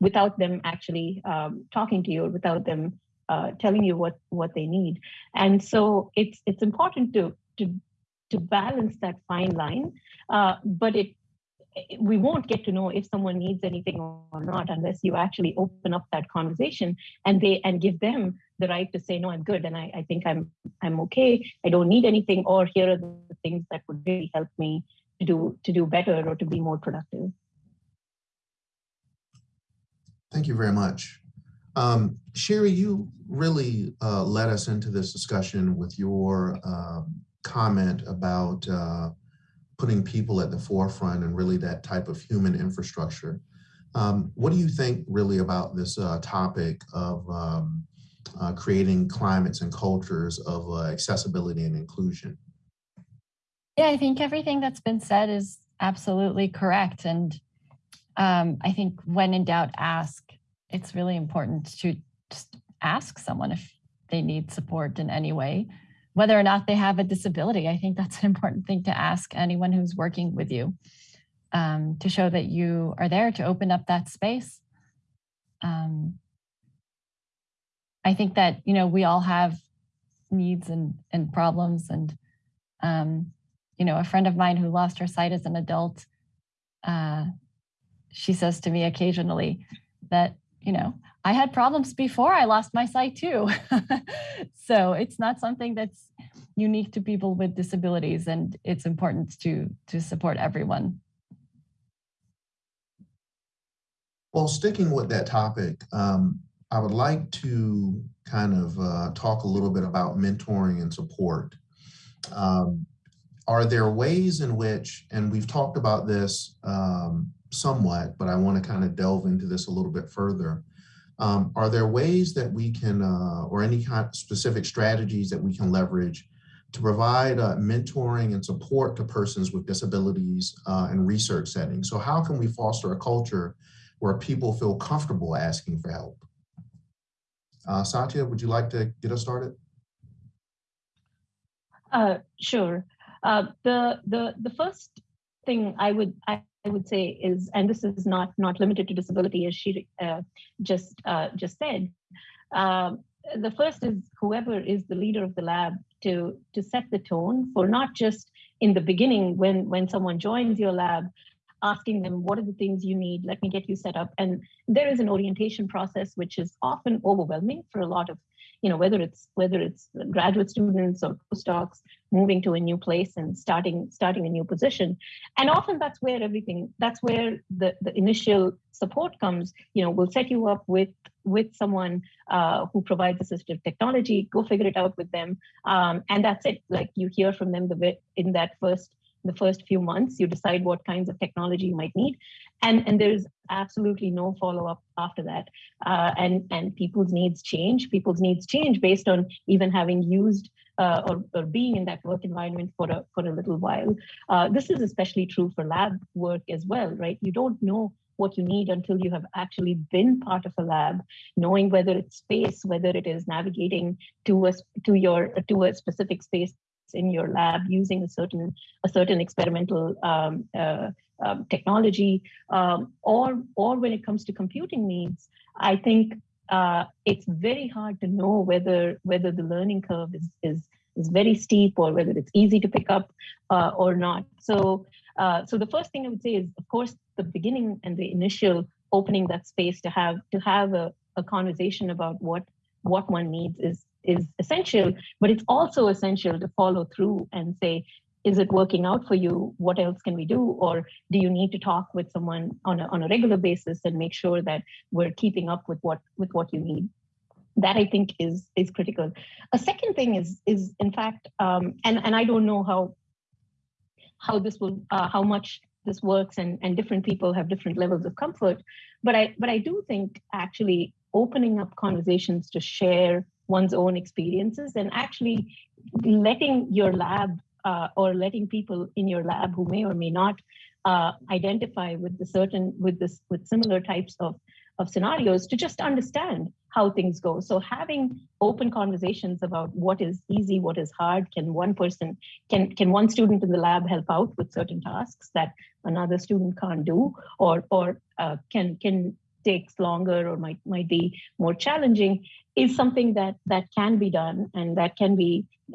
without them actually um, talking to you or without them uh, telling you what what they need. And so it's it's important to to to balance that fine line. Uh, but it we won't get to know if someone needs anything or not unless you actually open up that conversation and they and give them the right to say no i'm good and i, I think i'm i'm okay i don't need anything or here are the things that would really help me to do to do better or to be more productive Thank you very much. Um, Sheryl, you really uh, led us into this discussion with your um, comment about uh, putting people at the forefront and really that type of human infrastructure. Um, what do you think really about this uh, topic of um, uh, creating climates and cultures of uh, accessibility and inclusion? Yeah, I think everything that's been said is absolutely correct. And um, I think when in doubt, ask. it's really important to just ask someone if they need support in any way, whether or not they have a disability. I think that's an important thing to ask anyone who's working with you um, to show that you are there to open up that space. Um, I think that, you know, we all have needs and, and problems and, um, you know, a friend of mine who lost her sight as an adult, uh, she says to me occasionally that, you know, I had problems before I lost my sight too. so it's not something that's unique to people with disabilities and it's important to, to support everyone. Well, sticking with that topic, um, I would like to kind of uh, talk a little bit about mentoring and support. Um, are there ways in which, and we've talked about this um, somewhat, but I want to kind of delve into this a little bit further. Um, are there ways that we can, uh, or any kind of specific strategies that we can leverage to provide uh, mentoring and support to persons with disabilities uh, in research settings? So how can we foster a culture where people feel comfortable asking for help? Uh, Sathya, would you like to get us started? Uh, sure. Uh, the the the first thing I would I, would say is, and this is not not limited to disability, as she uh, just uh, just said. Um, the first is whoever is the leader of the lab to to set the tone for not just in the beginning when when someone joins your lab asking them what are the things you need let me get you set up and there is an orientation process which is often overwhelming for a lot of you know whether it's whether it's graduate students or postdocs moving to a new place and starting starting a new position. And often that's where everything that's where the the initial support comes. You know we'll set you up with with someone uh, who provides assistive technology go figure it out with them um, and that's it. Like you hear from them the in that first the first few months you decide what kinds of technology you might need. And and there's absolutely no follow-up after that. Uh, and and people's needs change. People's needs change based on even having used uh, or, or being in that work environment for a for a little while. Uh, this is especially true for lab work as well right? You don't know what you need until you have actually been part of a lab knowing whether it's space whether it is navigating to a to your to a specific space in your lab using a certain a certain experimental um, uh, um, technology, um, or or when it comes to computing needs, I think uh, it's very hard to know whether whether the learning curve is is is very steep or whether it's easy to pick up uh, or not. So uh, so the first thing I would say is, of course, the beginning and the initial opening that space to have to have a, a conversation about what what one needs is is essential, but it's also essential to follow through and say, is it working out for you? What else can we do? Or do you need to talk with someone on a, on a regular basis and make sure that we're keeping up with what with what you need? That I think is is critical. A second thing is is in fact, um, and and I don't know how how this will uh, how much this works and and different people have different levels of comfort, but I but I do think actually opening up conversations to share one's own experiences and actually letting your lab uh, or letting people in your lab who may or may not uh, identify with the certain with this with similar types of of scenarios to just understand how things go. So having open conversations about what is easy what is hard can one person can can one student in the lab help out with certain tasks that another student can't do? Or or uh, can can takes longer or might might be more challenging is something that that can be done and that can be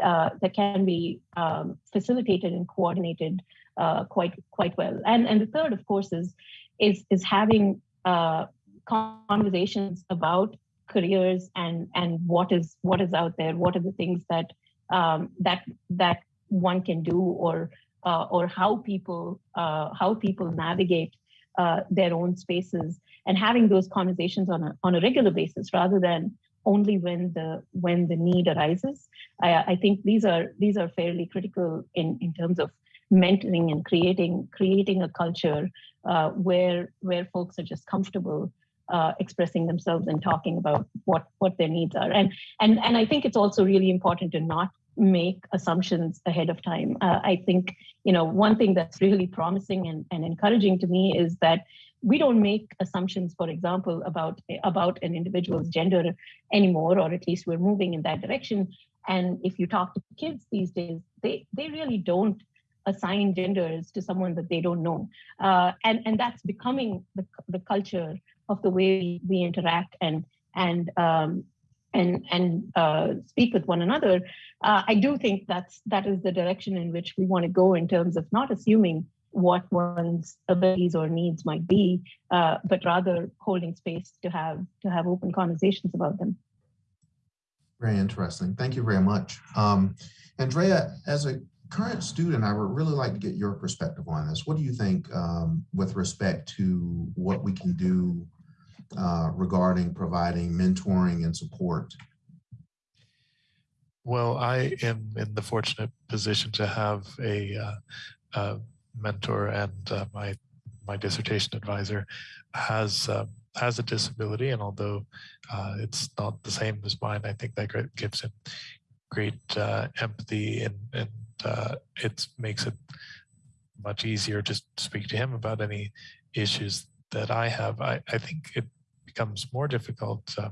uh, that can be um, facilitated and coordinated uh, quite quite well. And and the third, of course, is is is having uh, conversations about careers and and what is what is out there. What are the things that um, that that one can do or uh, or how people uh, how people navigate uh, their own spaces and having those conversations on a, on a regular basis rather than only when the when the need arises. I, I think these are these are fairly critical in, in terms of mentoring and creating creating a culture uh, where where folks are just comfortable uh, expressing themselves and talking about what what their needs are. And and and I think it's also really important to not make assumptions ahead of time. Uh, I think, you know, one thing that's really promising and, and encouraging to me is that we don't make assumptions, for example, about about an individual's gender anymore, or at least we're moving in that direction. And if you talk to kids these days, they they really don't assign genders to someone that they don't know, uh, and and that's becoming the the culture of the way we interact and and um, and and uh, speak with one another. Uh, I do think that's that is the direction in which we want to go in terms of not assuming what one's abilities or needs might be, uh, but rather holding space to have to have open conversations about them. Very interesting. Thank you very much. Um, Andrea, as a current student, I would really like to get your perspective on this. What do you think um, with respect to what we can do uh, regarding providing mentoring and support? Well, I am in the fortunate position to have a, uh, a mentor and uh, my my dissertation advisor has uh, has a disability, and although uh, it's not the same as mine, I think that gives him great uh, empathy and and uh, it makes it much easier to speak to him about any issues that I have. I, I think it becomes more difficult. Uh,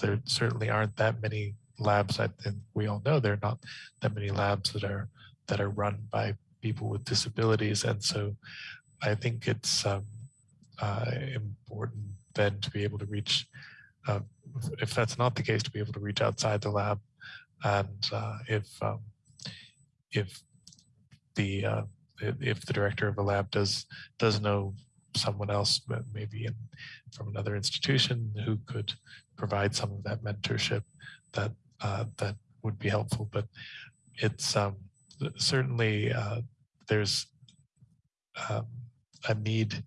there certainly aren't that many labs. I think we all know there are not that many labs that are that are run by people with disabilities, and so I think it's um, uh, important then to be able to reach. Uh, if that's not the case, to be able to reach outside the lab, and uh, if um, if the uh, if the director of a lab does does know someone else, maybe in, from another institution who could provide some of that mentorship that uh, that would be helpful. But it's um, certainly uh, there's um, a need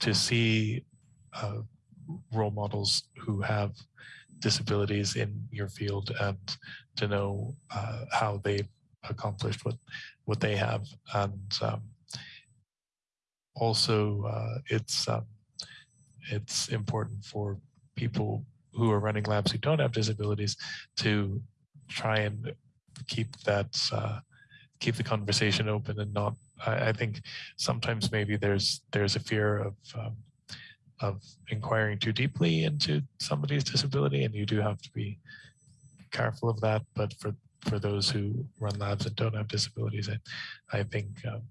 to see uh, role models who have disabilities in your field and to know uh, how they've accomplished what what they have and um, also uh, it's um, it's important for people who are running labs who don't have disabilities to try and keep that uh, keep the conversation open and not I, I, think sometimes maybe there's there's a fear of um, of inquiring too deeply into somebody's disability and you do have to be careful of that. But for for those who run labs and don't have disabilities I, I think um,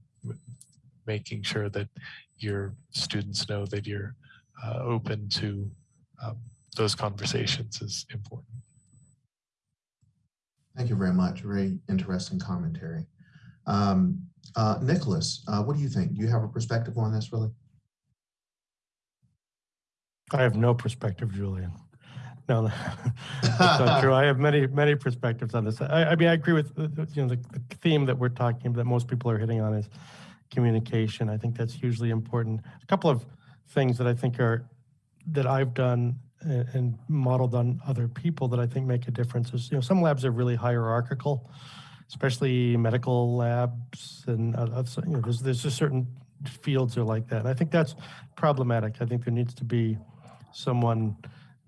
making sure that your students know that you're uh, open to um, those conversations is important. Thank you very much. Very interesting commentary. Um, uh, Nicholas, uh, what do you think? Do you have a perspective on this, really? I have no perspective, Julian. No, that's not true. I have many, many perspectives on this. I, I mean, I agree with you know the, the theme that we're talking that most people are hitting on is communication. I think that's hugely important. A couple of things that I think are that I've done and, modeled on other people that I think make a difference is you know some labs are really hierarchical, especially medical labs and uh, you know there's there's just certain fields are like that. And I think that's problematic. I think there needs to be someone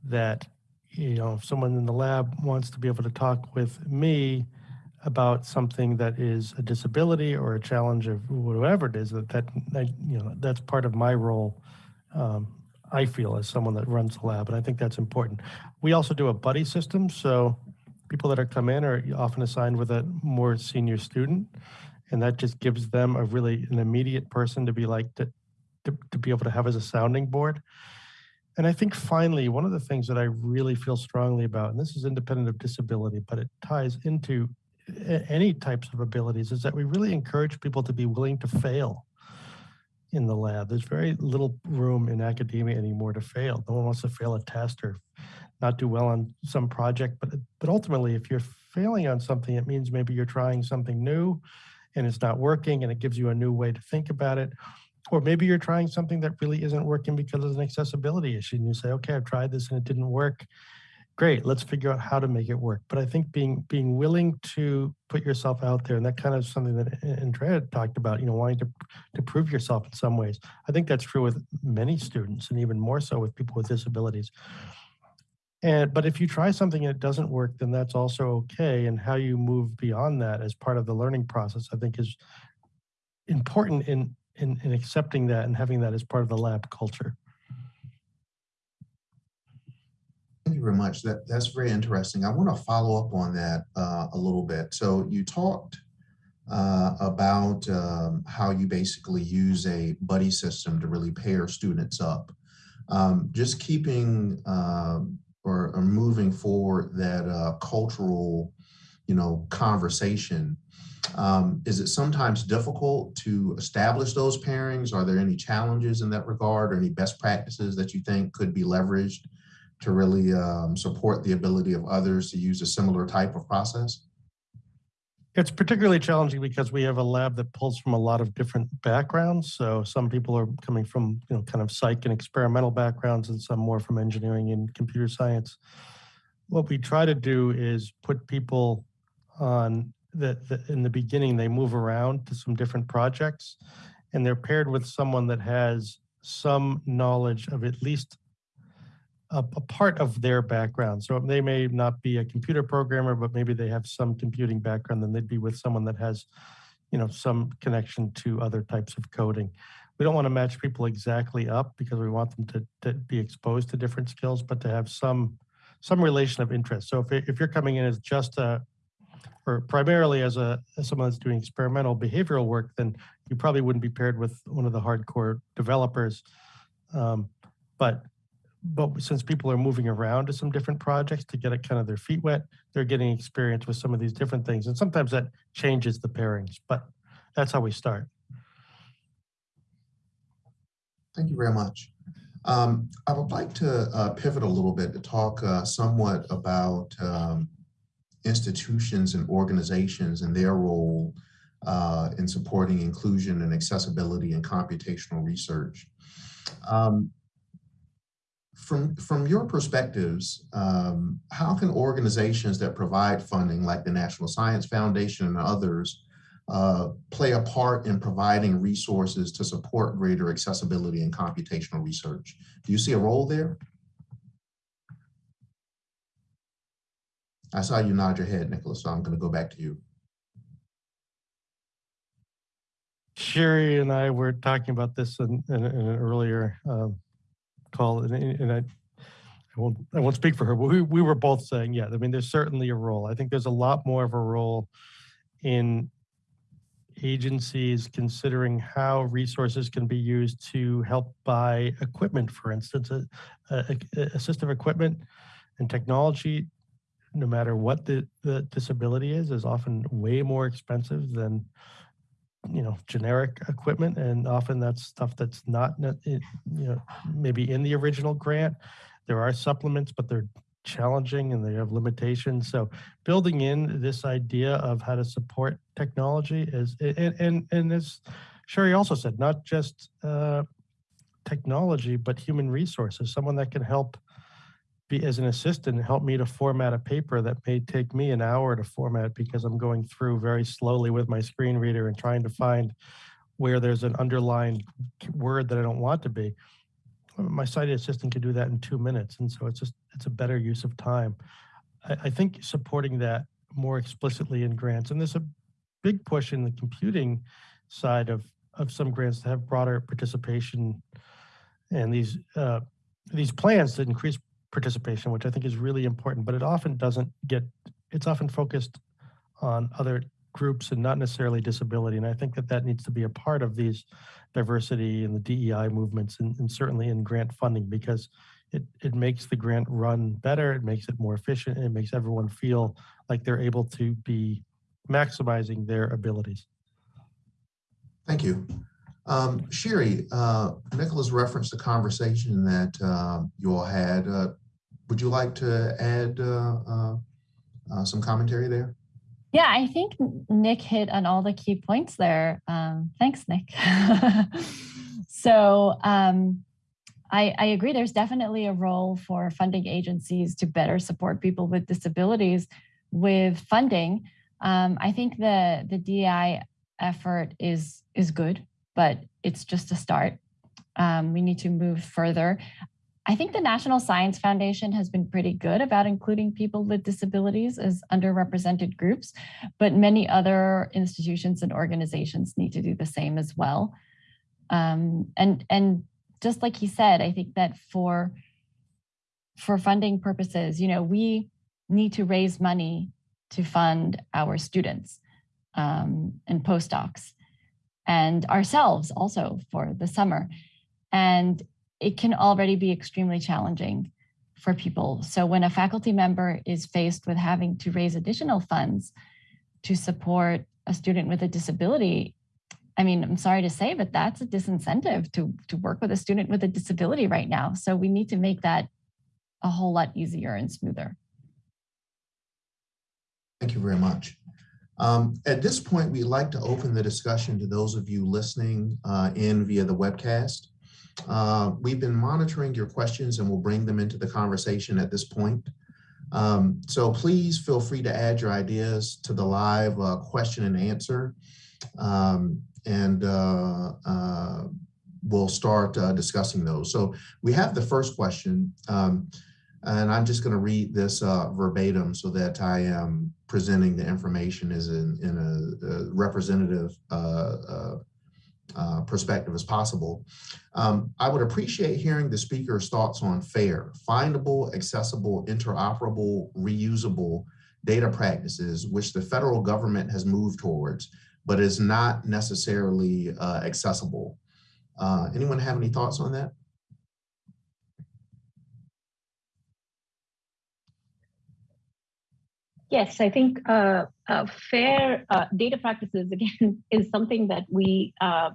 that you know if someone in the lab wants to be able to talk with me about something that is a disability or a challenge of whatever it is that that that you know that's part of my role um, I feel as someone that runs the lab and I think that's important. We also do a buddy system so people that are come in are often assigned with a more senior student and that just gives them a really an immediate person to be like to, to, to be able to have as a sounding board. And I think finally, one of the things that I really feel strongly about, and this is independent of disability, but it ties into any types of abilities is that we really encourage people to be willing to fail in the lab. There's very little room in academia anymore to fail. No one wants to fail a test or not do well on some project, but but ultimately, if you're failing on something, it means maybe you're trying something new and it's not working and it gives you a new way to think about it. Or maybe you're trying something that really isn't working because of an accessibility issue and you say, okay, I've tried this and it didn't work great let's figure out how to make it work. But i think being being willing to put yourself out there and that kind of something that eh, andrea talked about you know wanting to to prove yourself in some ways i think that's true with many students and even more so with people with disabilities. And but if you try something and it doesn't work then that's also okay and how you move beyond that as part of the learning process i think is important in in, in accepting that and having that as part of the lab culture you very much. That that's very interesting. I want to follow up on that uh, a little bit. So you talked uh, about um, how you basically use a buddy system to really pair students up. Um, just keeping um, or, or moving forward that uh, cultural, you know, conversation. Um, is it sometimes difficult to establish those pairings? Are there any challenges in that regard or any best practices that you think could be leveraged to really um, support the ability of others to use a similar type of process? It's particularly challenging because we have a lab that pulls from a lot of different backgrounds. So some people are coming from, you know, kind of psych and experimental backgrounds and some more from engineering and computer science. What we try to do is put people on that in the beginning, they move around to some different projects and they're paired with someone that has some knowledge of at least a, a part of their background. So they may not be a computer programmer, but maybe they have some computing background, then they'd be with someone that has, you know, some connection to other types of coding. We don't want to match people exactly up because we want them to, to be exposed to different skills, but to have some some relation of interest. So if, if you're coming in as just a, or primarily as a as someone that's doing experimental behavioral work, then you probably wouldn't be paired with one of the hardcore developers. Um, but but since people are moving around to some different projects to get it kind of their feet wet, they're getting experience with some of these different things. And sometimes that changes the pairings, but that's how we start. Thank you very much. Um, I would like to uh, pivot a little bit to talk uh, somewhat about um, institutions and organizations and their role uh, in supporting inclusion and accessibility and computational research. Um, from, from your perspectives, um, how can organizations that provide funding like the National Science Foundation and others uh, play a part in providing resources to support greater accessibility in computational research? Do you see a role there? I saw you nod your head, Nicholas, so I'm going to go back to you. Sheryl and I were talking about this in, in, in an earlier um, call, and, and I, I won't, I won't speak for her, but we, we were both saying, yeah, I mean, there's certainly a role. I think there's a lot more of a role in agencies considering how resources can be used to help buy equipment, for instance, uh, uh, assistive equipment and technology, no matter what the, the disability is, is often way more expensive than you know generic equipment and often that's stuff that's not you know maybe in the original grant. There are supplements but they're challenging and they have limitations. So building in this idea of how to support technology is and and, and as sheryl also said not just uh, technology but human resources someone that can help be as an assistant help me to format a paper that may take me an hour to format because I'm going through very slowly with my screen reader and trying to find where there's an underlined word that I don't want to be. My sighted assistant can do that in two minutes. And so it's just, it's a better use of time. I, I think supporting that more explicitly in grants, and there's a big push in the computing side of, of some grants to have broader participation and these, uh, these plans to increase participation, which I think is really important, but it often doesn't get, it's often focused on other groups and not necessarily disability. And I think that that needs to be a part of these diversity and the DEI movements and, and certainly in grant funding because it, it makes the grant run better, it makes it more efficient, and it makes everyone feel like they're able to be maximizing their abilities. Thank you. Um, Sheryl, uh, Nicholas referenced the conversation that uh, you all had. Uh, would you like to add uh, uh, uh, some commentary there? Yeah, I think Nick hit on all the key points there. Um, thanks, Nick. so um, I, I, agree, there's definitely a role for funding agencies to better support people with disabilities with funding. Um, I think the, the DI effort is, is good, but it's just a start. Um, we need to move further. I think the National Science Foundation has been pretty good about including people with disabilities as underrepresented groups, but many other institutions and organizations need to do the same as well. Um, and, and just like he said, I think that for for funding purposes, you know, we need to raise money to fund our students um, and postdocs and ourselves also for the summer. And it can already be extremely challenging for people. So when a faculty member is faced with having to raise additional funds to support a student with a disability, I mean, I'm sorry to say, but that's a disincentive to, to work with a student with a disability right now. So we need to make that a whole lot easier and smoother. Thank you very much. Um, At this point, we'd like to open the discussion to those of you listening uh, in via the webcast. Uh, We've been monitoring your questions and we'll bring them into the conversation at this point. Um, So please feel free to add your ideas to the live uh, question and answer. Um, And uh, uh, we'll start uh, discussing those. So we have the first question. um, and I'm just going to read this uh, verbatim so that I am presenting the information as in, in a, a representative uh, perspective as possible. Um, I would appreciate hearing the speaker's thoughts on FAIR, findable, accessible, interoperable, reusable data practices, which the federal government has moved towards, but is not necessarily uh, accessible. Uh, anyone have any thoughts on that? Yes, I think uh, uh, fair uh, data practices again is something that we uh,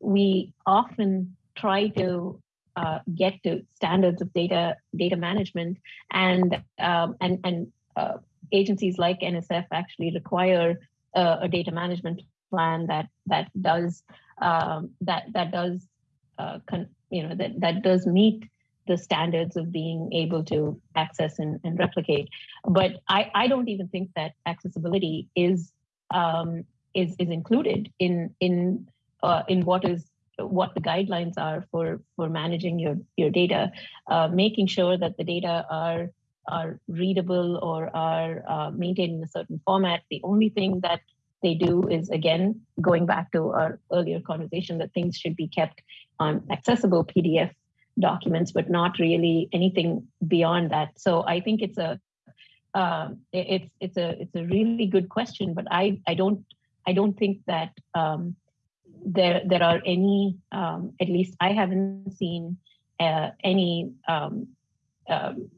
we often try to uh, get to standards of data data management, and um, and and uh, agencies like NSF actually require a data management plan that that does um, that that does you know that that does meet the standards of being able to access and, and replicate. But I, I don't even think that accessibility is um, is is included in in uh, in what is what the guidelines are for for managing your your data, uh, making sure that the data are are readable or are uh, maintained in a certain format. The only thing that they do is again going back to our earlier conversation that things should be kept on accessible PDF documents, but not really anything beyond that. So I think it's a uh, it's it's a it's a really good question, but I I don't I don't think that um, there there are any um, at least I haven't seen uh, any um, um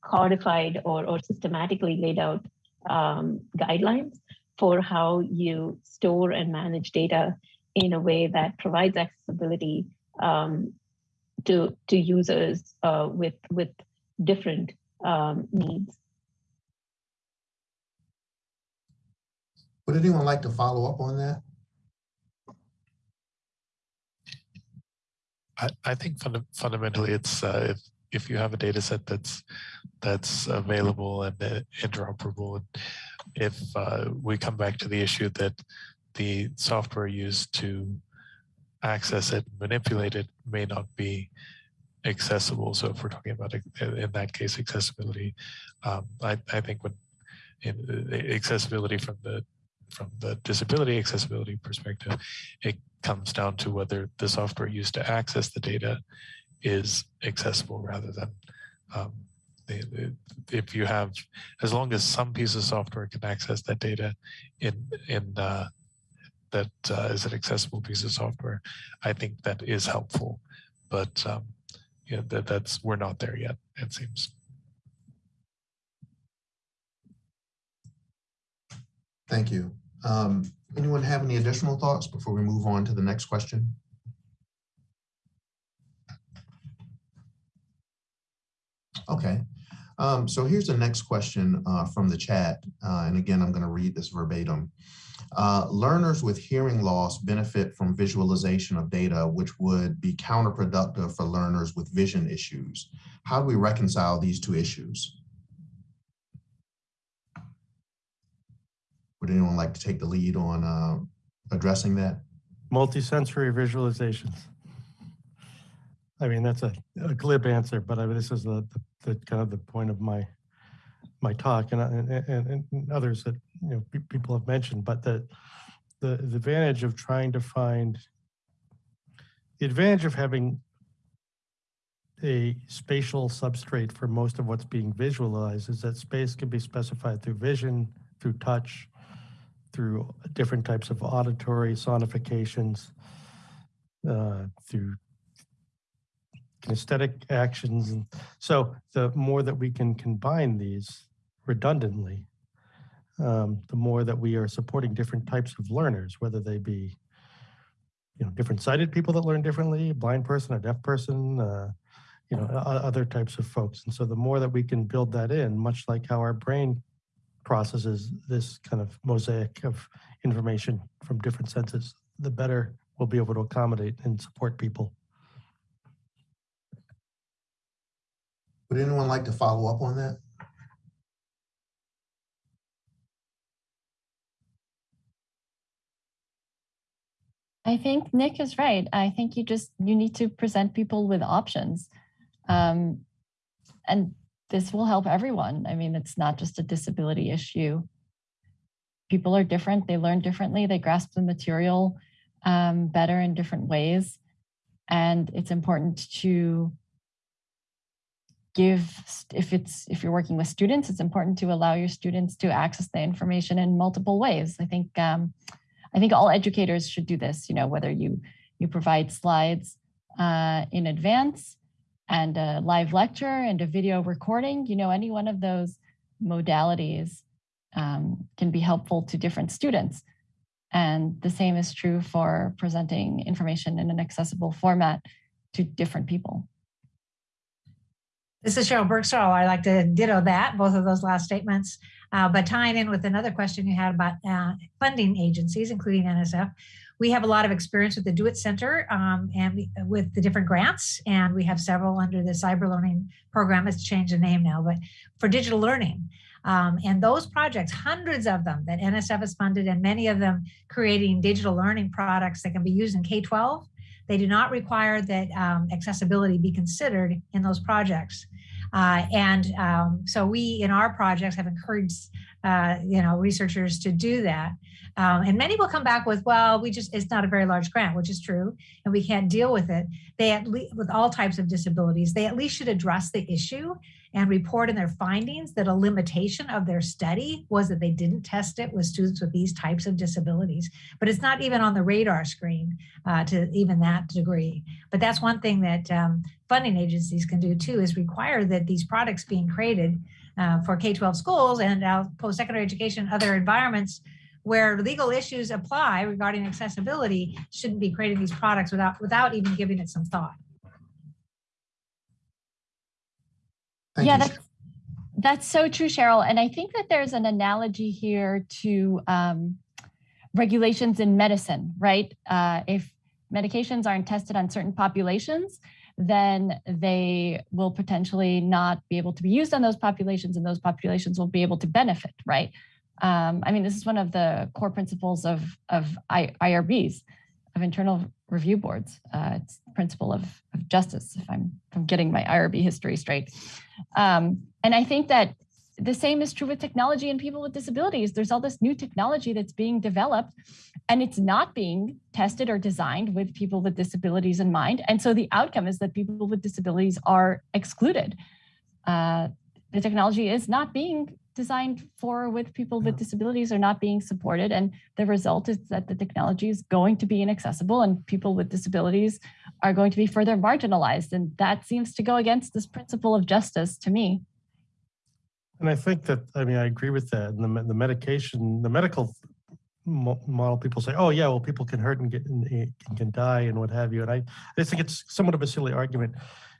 codified or or systematically laid out um, guidelines for how you store and manage data in a way that provides accessibility um, to to users uh, with with different um, needs. Would anyone like to follow up on that? I, I think funda fundamentally it's uh, if if you have a data set that's that's available and uh, interoperable, and if uh, we come back to the issue that the software used to access it, manipulate it may not be accessible. So if we're talking about in that case accessibility, um, I, I think when accessibility from the from the disability accessibility perspective, it comes down to whether the software used to access the data is accessible rather than um, if you have, as long as some piece of software can access that data in in uh, that uh, is an accessible piece of software, I think that is helpful. But um, that, that's we're not there yet, it seems. Thank you. Um, anyone have any additional thoughts before we move on to the next question? Okay, um, so here's the next question uh, from the chat. Uh, and again, I'm going to read this verbatim. Uh, learners with hearing loss benefit from visualization of data, which would be counterproductive for learners with vision issues. How do we reconcile these two issues? Would anyone like to take the lead on uh, addressing that? Multisensory visualizations. I mean, that's a, a glib answer, but I mean, this is the, the, the kind of the point of my my talk and, and, and others that you know people have mentioned, but the, the the advantage of trying to find the advantage of having a spatial substrate for most of what's being visualized is that space can be specified through vision, through touch, through different types of auditory sonifications, uh, through kinesthetic actions. And so the more that we can combine these redundantly, um, the more that we are supporting different types of learners, whether they be you know, different sighted people that learn differently, blind person, a deaf person, uh, you know, other types of folks. And so the more that we can build that in, much like how our brain processes this kind of mosaic of information from different senses, the better we'll be able to accommodate and support people. Would anyone like to follow up on that? I think Nick is right. I think you just you need to present people with options. Um, and this will help everyone. I mean, it's not just a disability issue. People are different, they learn differently, they grasp the material um, better in different ways. And it's important to give, if it's, if you're working with students, it's important to allow your students to access the information in multiple ways. I think, um, I think all educators should do this, you know, whether you, you provide slides uh, in advance and a live lecture and a video recording, you know, any one of those modalities um, can be helpful to different students. And the same is true for presenting information in an accessible format to different people. This is Sheryl Burgstahler. I'd like to ditto that, both of those last statements. Uh, but tying in with another question you had about uh, funding agencies, including NSF, we have a lot of experience with the DO-IT Center um, and we, with the different grants, and we have several under the Cyber Learning Program. It's changed the name now, but for digital learning. Um, and those projects, hundreds of them that NSF has funded, and many of them creating digital learning products that can be used in K-12. They do not require that um, accessibility be considered in those projects. Uh, and um, so we, in our projects, have encouraged, uh, you know, researchers to do that. Um, and many will come back with, well, we just, it's not a very large grant, which is true, and we can't deal with it. They at least, with all types of disabilities, they at least should address the issue and report in their findings that a limitation of their study was that they didn't test it with students with these types of disabilities. But it's not even on the radar screen uh, to even that degree. But that's one thing that um, funding agencies can do too, is require that these products being created uh, for K-12 schools and post-secondary education, other environments where legal issues apply regarding accessibility shouldn't be creating these products without without even giving it some thought. Thank yeah, you, that's, that's so true, Sheryl. And I think that there's an analogy here to um, regulations in medicine, right? Uh, if medications aren't tested on certain populations, then they will potentially not be able to be used on those populations and those populations will be able to benefit, right? Um, I mean, this is one of the core principles of, of I, IRBs, of internal review boards. Uh, it's principle of, of justice, if I'm, if I'm getting my IRB history straight. Um, and I think that the same is true with technology and people with disabilities. There's all this new technology that's being developed and it's not being tested or designed with people with disabilities in mind. And so the outcome is that people with disabilities are excluded. Uh, the technology is not being designed for with people with disabilities are not being supported. And the result is that the technology is going to be inaccessible and people with disabilities are going to be further marginalized. And that seems to go against this principle of justice to me. And I think that, I mean, I agree with that. And the, the medication, the medical model, people say, oh, yeah, well, people can hurt and get, and can- can die and what have you. And I, I just think it's somewhat of a silly argument,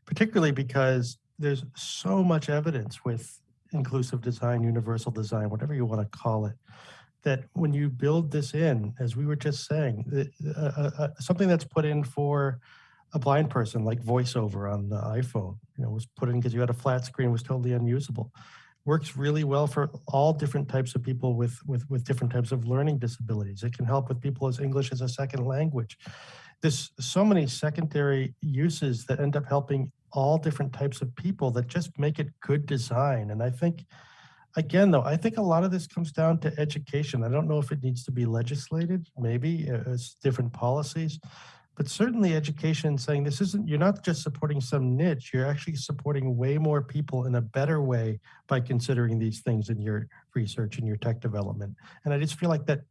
particularly because there's so much evidence with inclusive design, universal design, whatever you want to call it, that when you build this in, as we were just saying, uh, uh, uh, something that's put in for a blind person, like voiceover on the iPhone, you know, was put in because you had a flat screen, was totally unusable works really well for all different types of people with, with, with different types of learning disabilities. It can help with people as English as a second language. There's so many secondary uses that end up helping all different types of people that just make it good design. And I think, again, though, I think a lot of this comes down to education. I don't know if it needs to be legislated, maybe uh, as different policies, but certainly education saying this isn't, you're not just supporting some niche, you're actually supporting way more people in a better way by considering these things in your research and your tech development. And I just feel like that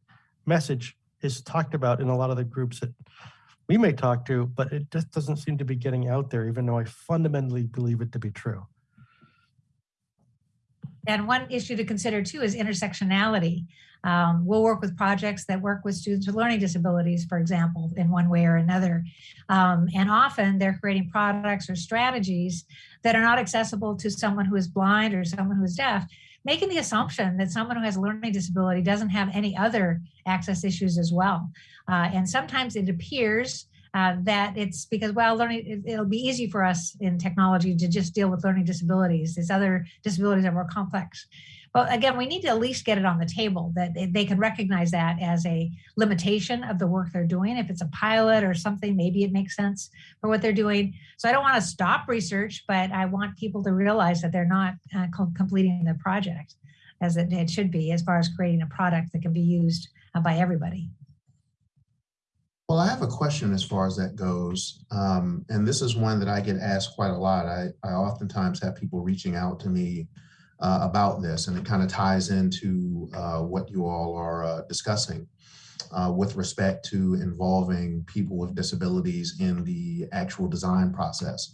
message is talked about in a lot of the groups that we may talk to, but it just doesn't seem to be getting out there, even though I fundamentally believe it to be true. And one issue to consider too is intersectionality. Um, we'll work with projects that work with students with learning disabilities, for example, in one way or another. Um, and often they're creating products or strategies that are not accessible to someone who is blind or someone who is deaf, making the assumption that someone who has a learning disability doesn't have any other access issues as well. Uh, and sometimes it appears uh, that it's because, well, learning, it, will be easy for us in technology to just deal with learning disabilities. These other disabilities are more complex. But again, we need to at least get it on the table that they, they can recognize that as a limitation of the work they're doing. If it's a pilot or something, maybe it makes sense for what they're doing. So I don't want to stop research, but I want people to realize that they're not uh, completing the project as it, it should be as far as creating a product that can be used uh, by everybody. Well, I have a question as far as that goes. Um, and this is one that I get asked quite a lot. I, I oftentimes have people reaching out to me uh, about this, and it kind of ties into uh, what you all are uh, discussing uh, with respect to involving people with disabilities in the actual design process.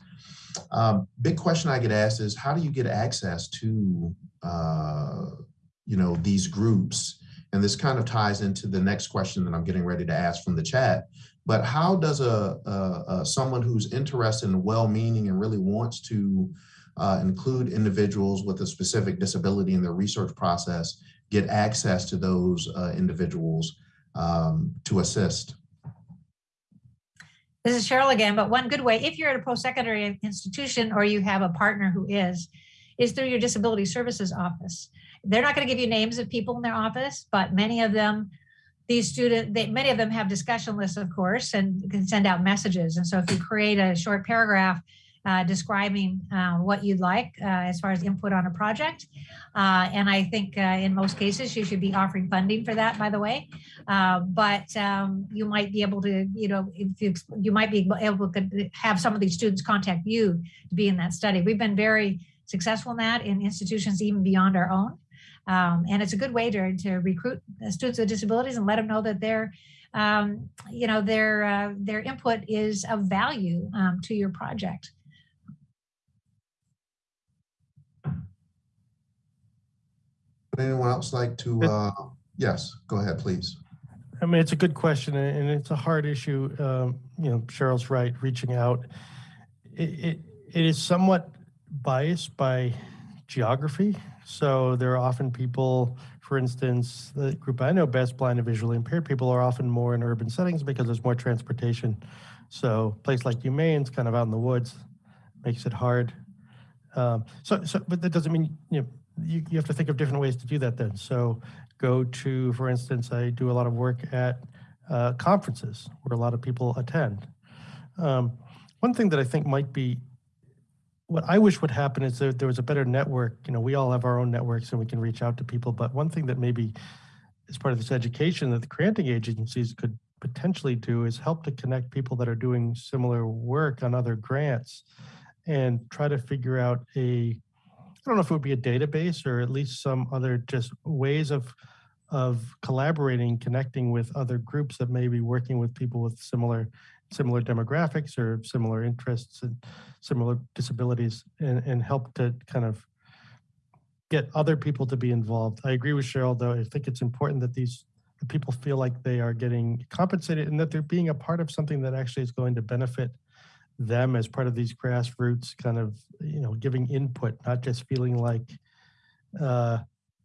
Um, big question I get asked is how do you get access to uh, you know these groups and this kind of ties into the next question that I'm getting ready to ask from the chat. But how does a, a, a someone who's interested and well-meaning and really wants to uh, include individuals with a specific disability in their research process get access to those uh, individuals um, to assist? This is Sheryl again, but one good way, if you're at a post-secondary institution or you have a partner who is, is through your disability services office. They're not going to give you names of people in their office, but many of them, these students, they, many of them have discussion lists, of course, and can send out messages. And so if you create a short paragraph uh, describing uh, what you'd like uh, as far as input on a project. Uh, and I think uh, in most cases, you should be offering funding for that, by the way. Uh, but um, you might be able to, you know, if you, you might be able to have some of these students contact you to be in that study. We've been very successful in that in institutions even beyond our own. Um, and it's a good way to, to recruit students with disabilities and let them know that their, um, you know, their, uh, their input is of value um, to your project. Would anyone else like to, uh, yes, go ahead, please. I mean, it's a good question and it's a hard issue. Um, you know, Sheryl's right, reaching out. It, it, it is somewhat biased by geography. So there are often people, for instance, the group I know best, blind and visually impaired people are often more in urban settings because there's more transportation. So a place like UMaine's kind of out in the woods, makes it hard. Um, so, so, but that doesn't mean, you know, you, you have to think of different ways to do that then. So go to, for instance, I do a lot of work at uh, conferences where a lot of people attend. Um, one thing that I think might be what I wish would happen is that there was a better network. You know, we all have our own networks and we can reach out to people. But one thing that maybe as part of this education that the granting agencies could potentially do is help to connect people that are doing similar work on other grants and try to figure out a, I don't know if it would be a database or at least some other just ways of of collaborating, connecting with other groups that may be working with people with similar similar demographics or similar interests and similar disabilities and, and help to kind of get other people to be involved. I agree with Sheryl, though. I think it's important that these people feel like they are getting compensated and that they're being a part of something that actually is going to benefit them as part of these grassroots kind of, you know, giving input, not just feeling like, uh,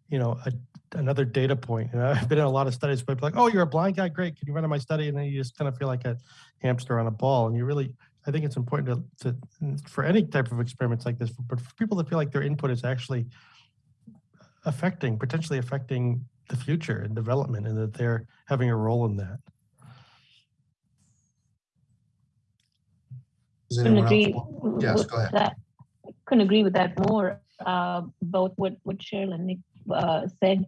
you know, a, another data point. And I've been in a lot of studies where people like, oh, you're a blind guy, great. Can you run in my study? And then you just kind of feel like a hamster on a ball. And you really, I think it's important to, to for any type of experiments like this, but for people that feel like their input is actually affecting, potentially affecting the future and development and that they're having a role in that. Does couldn't anyone agree else? Yes, with go ahead. that. Couldn't agree with that more. Uh, both what what Sheryl and Nick uh, said.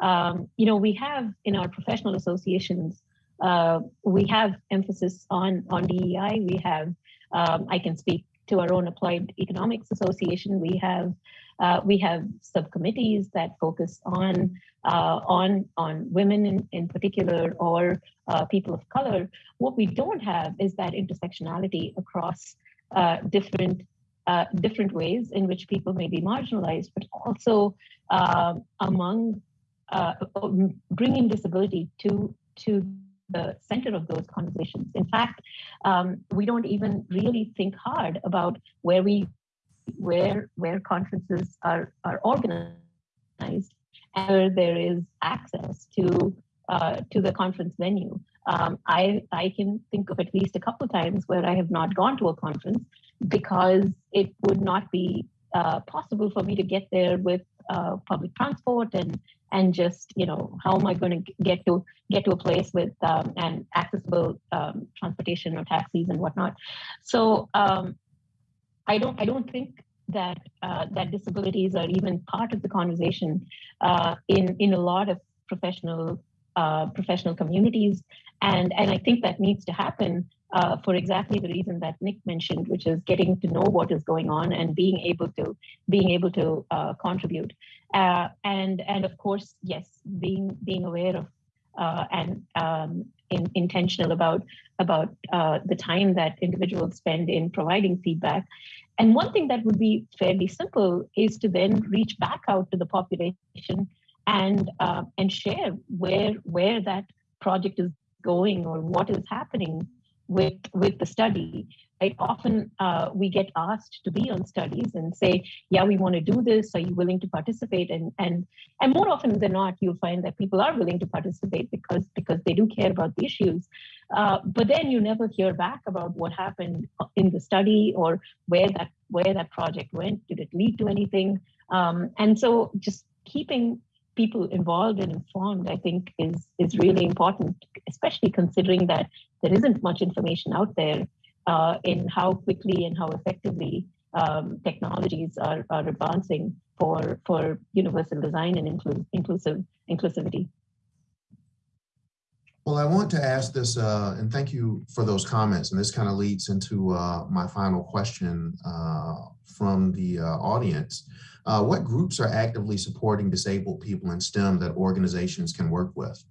Um, you know, we have in our professional associations uh, we have emphasis on, on DEI. We have, um, I can speak to our own Applied Economics Association. We have uh, we have subcommittees that focus on uh, on on women in, in particular or uh, people of color. What we don't have is that intersectionality across uh, different uh, different ways in which people may be marginalized, but also um, among uh, bringing disability to to the center of those conversations. In fact, um, we don't even really think hard about where we where where conferences are are organized and where there is access to uh, to the conference venue. Um, I I can think of at least a couple of times where I have not gone to a conference because it would not be uh, possible for me to get there with uh, public transport and and just you know how am I going to get to get to a place with um, accessible um, transportation or taxis and whatnot. So um, I don't I don't think that uh, that disabilities are even part of the conversation uh, in in a lot of professional uh, professional communities, and and I think that needs to happen uh, for exactly the reason that Nick mentioned, which is getting to know what is going on and being able to being able to uh, contribute, uh, and and of course yes, being being aware of and um, in, intentional about about uh, the time that individuals spend in providing feedback. And one thing that would be fairly simple is to then reach back out to the population and uh, and share where where that project is going or what is happening with with the study right often uh, we get asked to be on studies and say yeah we want to do this. Are you willing to participate? And and and more often than not you'll find that people are willing to participate because because they do care about the issues. Uh, but then you never hear back about what happened in the study or where that where that project went. Did it lead to anything? Um, and so just keeping people involved and informed, I think is is really important, especially considering that there isn't much information out there uh, in how quickly and how effectively um, technologies are, are advancing for for universal design and inclu- inclusive inclusivity. Well, I want to ask this, uh, and thank you for those comments. And this kind of leads into uh, my final question uh, from the uh, audience. Uh, what groups are actively supporting disabled people in STEM that organizations can work with?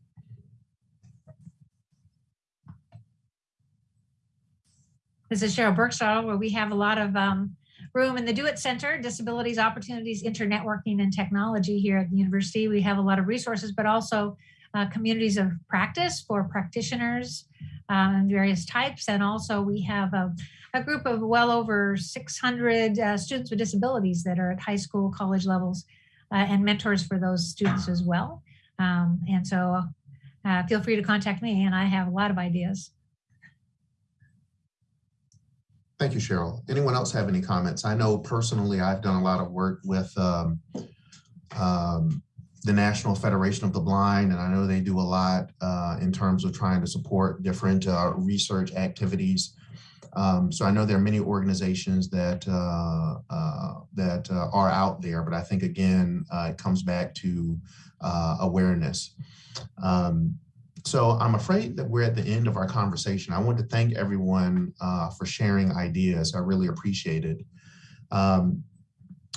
This is Sheryl Burgstahler, where we have a lot of um, room in the DO-IT Center, Disabilities, Opportunities, Internetworking, and Technology here at the university. We have a lot of resources, but also uh, communities of practice for practitioners um, various types. And also we have a, a group of well over 600 uh, students with disabilities that are at high school, college levels, uh, and mentors for those students as well. Um, and so uh, feel free to contact me and I have a lot of ideas. Thank you, Sheryl. Anyone else have any comments? I know personally I've done a lot of work with um, um, the National Federation of the Blind, and I know they do a lot uh, in terms of trying to support different uh, research activities. Um, so I know there are many organizations that uh, uh that uh, are out there, but I think again uh, it comes back to awareness. Um, so I'm afraid that we're at the end of our conversation. I want to thank everyone for sharing ideas. I really appreciate it. Um,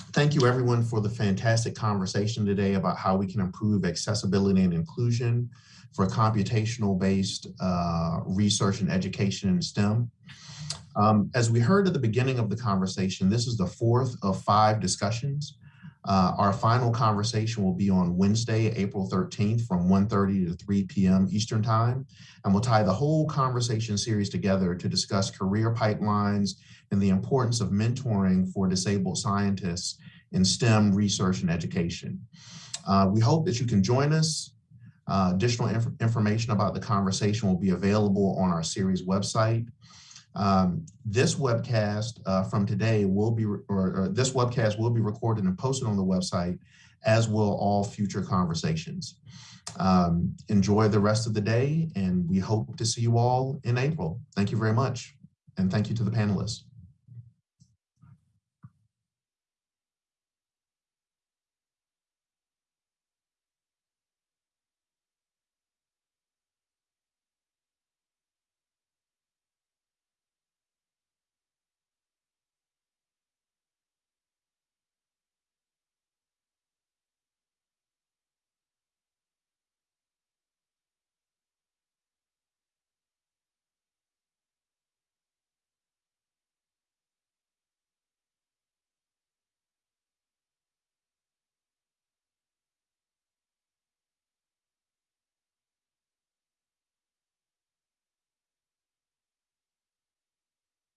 Thank you everyone for the fantastic conversation today about how we can improve accessibility and inclusion for computational based uh, research and education in STEM. Um, as we heard at the beginning of the conversation, this is the fourth of five discussions. Uh, our final conversation will be on Wednesday, April 13th from 1.30 to 3 p.m. Eastern Time. And we'll tie the whole conversation series together to discuss career pipelines and the importance of mentoring for disabled scientists in STEM research and education. Uh, we hope that you can join us. Uh, additional inf information about the conversation will be available on our series website. Um, this webcast uh, from today will be, or, or, this webcast will be recorded and posted on the website, as will all future conversations. Um, enjoy the rest of the day, and we hope to see you all in April. Thank you very much, and thank you to the panelists.